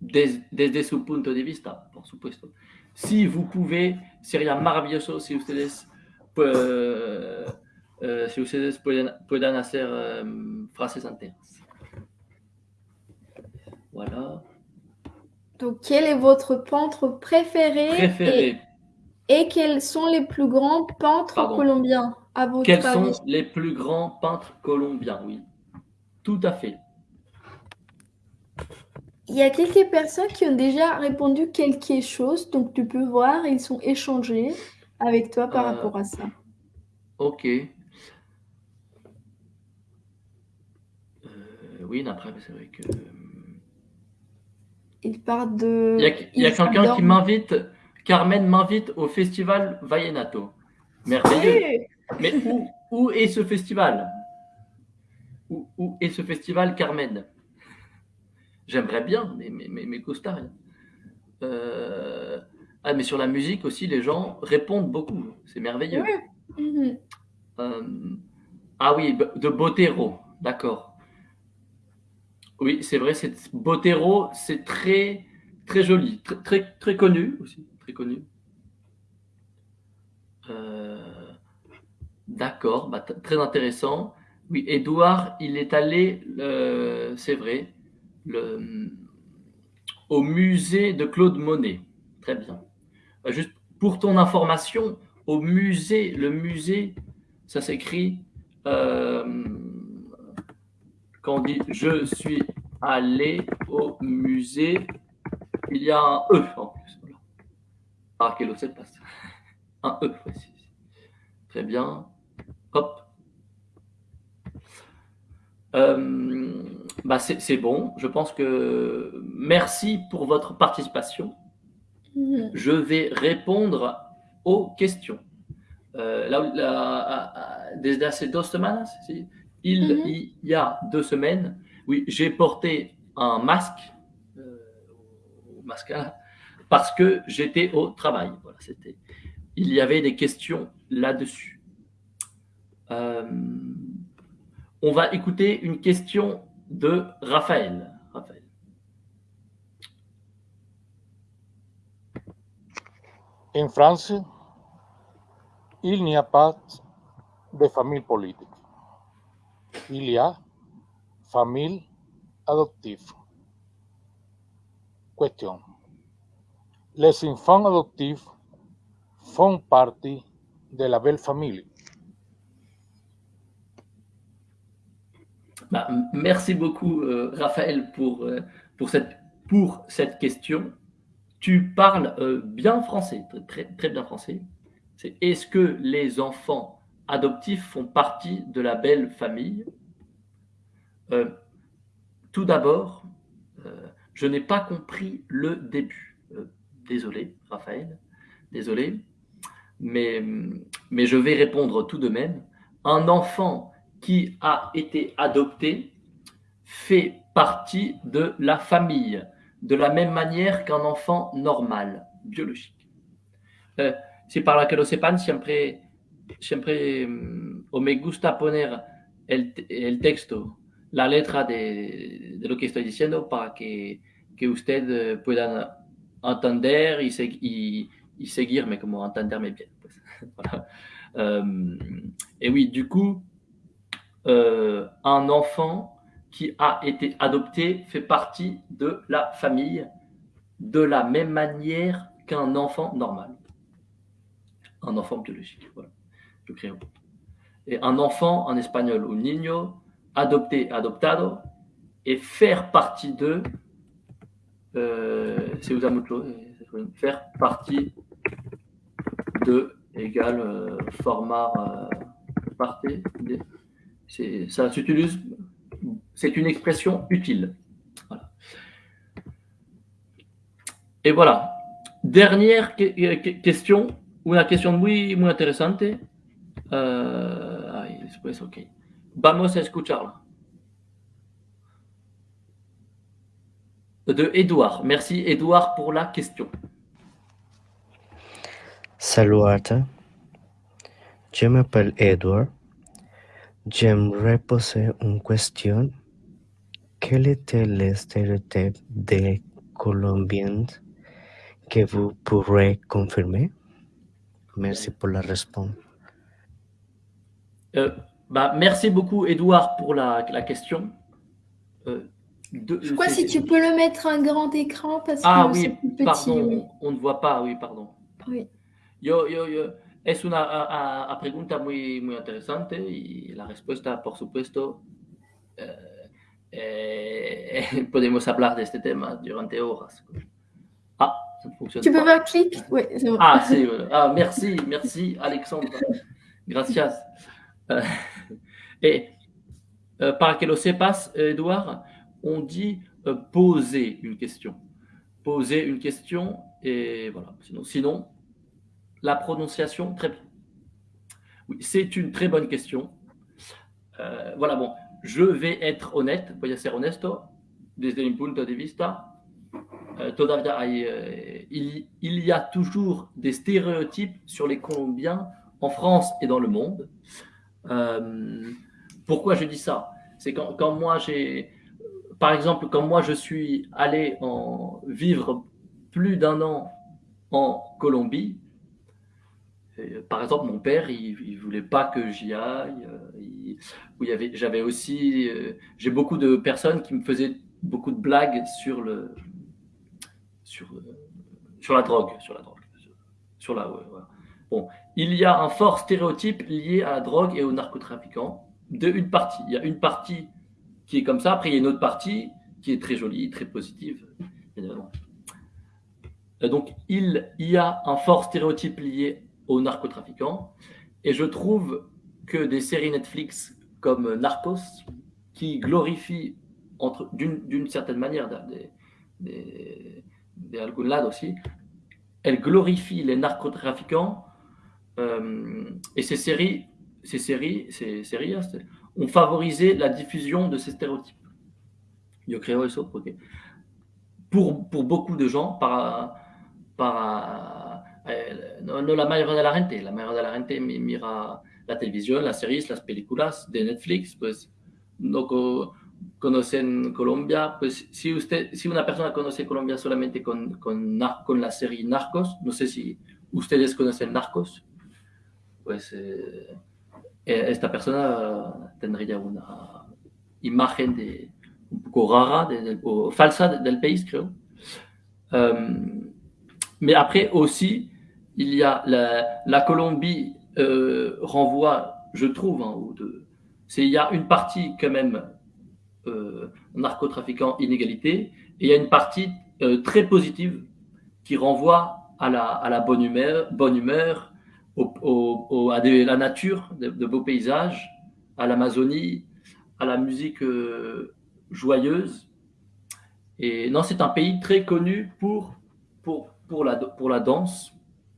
Desde, desde su punto de vista, por supuesto. Si vous pouvez, sería maravilloso si ustedes, euh, euh, si ustedes pueden, puedan hacer euh, frases enteras. Voilà. Donc, quel est votre peintre préféré Préféré. Et, quels sont les plus grands peintres colombiens à votre Quels sont les plus grands peintres colombiens? Oui, tout à fait. Il y a quelques personnes qui ont déjà répondu quelque chose, donc tu peux voir, ils sont échangés avec toi par euh, rapport à ça. Ok. Euh, oui, après, c'est vrai que. Il part de. Il y a, quelqu'un qui m'invite, Carmen m'invite au festival Vallenato. Merveilleux. Mais où est ce festival? Où, où, est ce festival, Carmen? J'aimerais bien, mais mes, mes, mes costards. Euh, ah, mais sur la musique aussi, les gens répondent beaucoup. C'est merveilleux. Oui. Mhm. Euh, ah oui, de Botero, d'accord. Oui, c'est vrai, c'est Botero, c'est très très joli, très, très, très connu aussi, très connu. Euh, d'accord, bah, très intéressant. Oui, Edouard, il est allé, euh, c'est vrai, au musée de Claude Monet. Très bien. Euh, juste pour ton information, au musée, le musée, ça s'écrit euh, quand on dit je suis allé au musée, il y a un E en plus. Voilà. Ah, quel passe Un E, précis. Très bien. Hop. Euh, bah c'est bon. Je pense que merci pour votre participation. Je vais répondre aux questions. Euh, là, là, desde hace dos semanas, ¿sí? il, y a deux semaines, oui, j'ai porté un masque, euh, mascara, parce que j'étais au travail. Voilà, c'était. Il y avait des questions là-dessus. Euh, on va écouter une question de Raphaël. En France, il n'y a pas de famille politique. Il y a famille adoptive. Question. Les enfants adoptifs font partie de la belle famille. Bah, merci beaucoup, euh, Raphaël, pour, euh, pour, cette, pour cette question. Tu parles euh, bien français, très, très, bien français. C'est est-ce que les enfants adoptifs font partie de la belle famille? Tout d'abord, je n'ai pas compris le début. Désolé, Raphaël, désolé. Mais, mais je vais répondre tout de même. Un enfant qui a été adopté fait partie de la famille, de la même manière qu'un enfant normal, biologique. Eh, si para que lo sepan, siempre, siempre mm, o me gusta poner el, te- el texto, la letra de, de lo que estoy diciendo para que, que usted eh, puedan entender y, y, y seguirme, como entenderme bien. Euh, et oui, du coup, euh, un enfant qui a été adopté fait partie de la famille de la même manière qu'un enfant normal. Un enfant biologique. Voilà. Un peu. Et un enfant en espagnol, un niño, adopté, adoptado, et faire partie de, euh, c'est eh, faire partie de égale euh, formar euh. C'est- Ça s'utilise, c'est une expression utile. Et voilà. Dernière que- question, una question muy, muy interesante. Euh, ok. Vamos a escucharla. De Edouard. Merci Edouard pour la question. Salut Arthur. Je m'appelle Edward. J'aimerais poser une question. Quel était le stéréotype des Colombiens que vous pourrez confirmer? Merci pour la réponse. Euh, bah, merci beaucoup Edouard pour la, la question. Euh, de- Je crois c'est- si tu peux le mettre un grand écran parce Ah que c'est oui, plus petit. pardon, oui. on ne voit pas, oui, pardon. Oui. Yo, yo, yo, es una a, a- pregunta muy, muy interesante y la respuesta, por supuesto, eh, eh, podemos hablar de este tema durante horas. Ah, ça ne fonctionne Tu peux faire clic? Oui, bon. Ah, c'est, voilà. ah, merci, merci Alexandre. Gracias. Euh, et euh, para que lo sepas, Edouard, on dit euh, poser une question. Poser une question et voilà. Sinon, sinon la prononciation, très bien. Oui, c'est une très bonne question. Euh, voilà, bon, je vais être honnête, voy a ser honesto, desde mi punto de vista. Euh, todavía euh, il, y a toujours des stéréotypes sur les Colombiens en France et dans le monde. Euh, pourquoi je dis ça? C'est quand, quand moi j'ai, par exemple, quand moi je suis allé en vivre plus d'un an en Colombie, par exemple, mon père, il, il voulait pas que j'y aille. euh, j'avais aussi, euh, j'ai beaucoup de personnes qui me faisaient beaucoup de blagues sur euh, la drogue, sur la drogue. Bon, il y a un fort stéréotype lié à la drogue et aux narcotrafiquants de une partie. Il y a une partie qui est comme ça, après il y a une autre partie qui est très jolie, très positive. Euh, Donc, il y a un fort stéréotype lié aux narcotrafiquants. Et je trouve que des séries Netflix comme Narcos, qui glorifient d'une certaine manière, des, des, de algún lado aussi, elles glorifient les narcotrafiquants. euh, et ces séries, ces séries, ces séries hein, ont favorisé la diffusion de ces stéréotypes. Yo creo eso, porque pour, pour beaucoup de gens, para, para eh, no, no la mayoría de la gente, la mayoría de la gente mi- mira la televisión, las series, las películas de Netflix, pues no co- conocen Colombia, pues si usted, si una persona conoce Colombia solamente con, con, con la serie Narcos, no sé si ustedes conocen Narcos, pues eh, eh, esta persona tendría una imagen de, un poco rara, de- o falsa de- del país, creo. Aussi, il y a la, Colombie euh, renvoie, je trouve, hein, de, c'est il y a une partie quand même euh, narcotrafiquant inégalité et il y a une partie euh, très positive qui renvoie à la, à la bonne humeur, bonne humeur au, au- à la nature, de, de beaux paysages, à l'Amazonie, à la musique euh, joyeuse. Et non, c'est un pays très connu pour, pour, pour, la, pour la danse,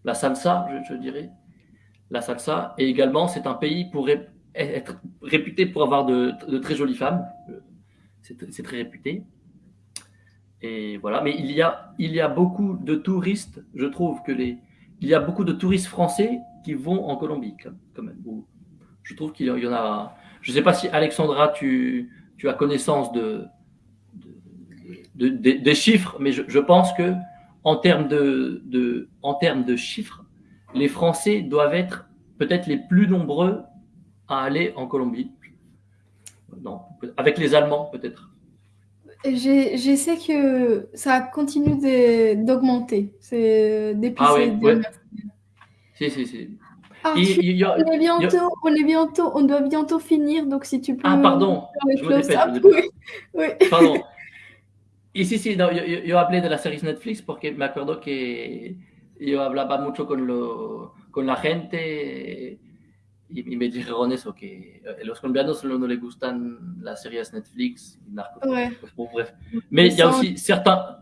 la salsa, je, dirais. La salsa. Et également, c'est un pays pour être réputé pour avoir de, très jolies femmes. C'est c'est très réputé. Et voilà. Mais il y, a, il y a beaucoup de touristes, je trouve que les. Il y a beaucoup de touristes français qui vont en Colombie, quand même. Je trouve qu'il y en a. Je ne sais pas si Alexandra, tu, tu as connaissance de, de- de- de- des chiffres, mais je pense que en termes de, de, en termes de chiffres, les Français doivent être peut-être les plus nombreux à aller en Colombie. Non, avec les Allemands peut-être. J'ai- Je sais que ça continue d'augmenter. C'est depuis Ah ces oui, ouais. Si, si, si. Arthur, Il- il y a- on est bientôt, on est bientôt, on doit bientôt finir, donc si tu peux Ah, pardon, je me dépêche. oui. Pardon. Y sí, sí, no, yo, yo, hablé de las series Netflix porque me acuerdo que yo hablaba mucho con, lo, con la gente y, y me dijeron eso, que a los colombianos solo no les gustan las series Netflix y narcos. Ouais. Bon, bref. Mais il y a aussi certains,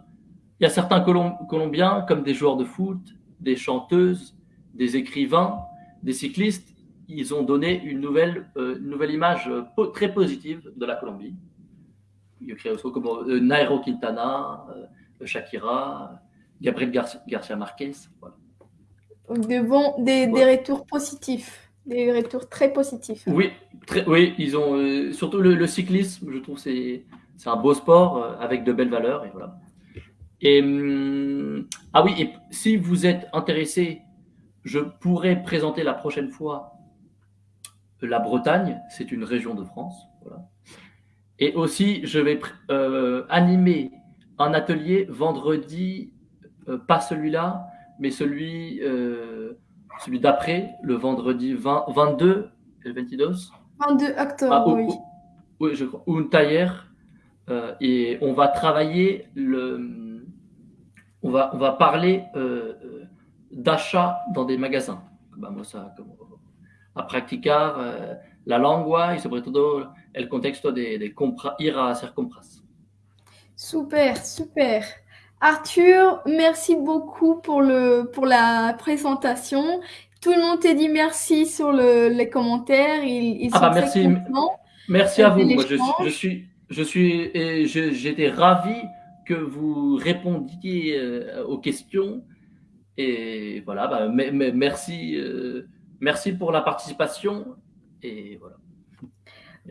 il y a certains Colom- Colombiens, comme des joueurs de foot, des chanteuses, des écrivains, des cyclistes, ils ont donné une nouvelle, euh, une nouvelle image euh, po- très positive de la Colombie. Como euh, Nairo Quintana, euh, Shakira, Gabriel Gar- Garcia Marquez. Voilà. De bons, des, des retours positifs, des retours très positifs. Oui, très- oui, ils ont euh, surtout le, le cyclisme, je trouve c'est c'est un beau sport euh, avec de belles valeurs et voilà. Et hum, ah oui, et si vous êtes intéressé, je pourrais présenter la prochaine fois la Bretagne, c'est une région de France, voilà. Et aussi, je vais euh, animer un atelier vendredi, euh, pas celui-là, mais celui euh, celui d'après, le vendredi 20 22 el 22 22 octobre, ah, ou- oui. ou- oui, je crois. Un taller. euh, et on va travailler le. On va, on va parler d'achat dans des magasins. Vamos a, como, a practicar la lengua y sobre todo el contexto de, de compra, ir a hacer compras. Super, super. Arthur, merci beaucoup pour, le, pour la présentation. tout le monde te dit merci sur le, les commentaires. Ils, ils Ah sont bah, merci. Merci à vous. Moi, je, je suis, je suis, j'étais ravi que vous répondiez euh, aux questions. Et voilà, bah, me- me- merci, euh, merci pour la participation. Et voilà.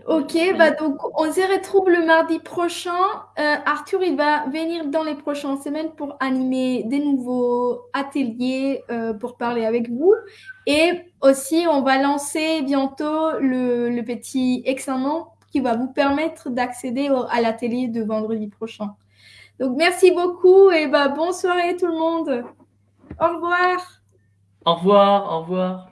Ok, bah donc on se retrouve le mardi prochain. Euh, Arthur, il va venir dans les prochaines semaines pour animer des nouveaux ateliers euh, pour parler avec vous. Et aussi, on va lancer bientôt le, le petit examen qui va vous permettre d'accéder au- à l'atelier de vendredi prochain. Donc merci beaucoup et bah bonne soirée tout le monde. Au revoir. Au revoir, au revoir.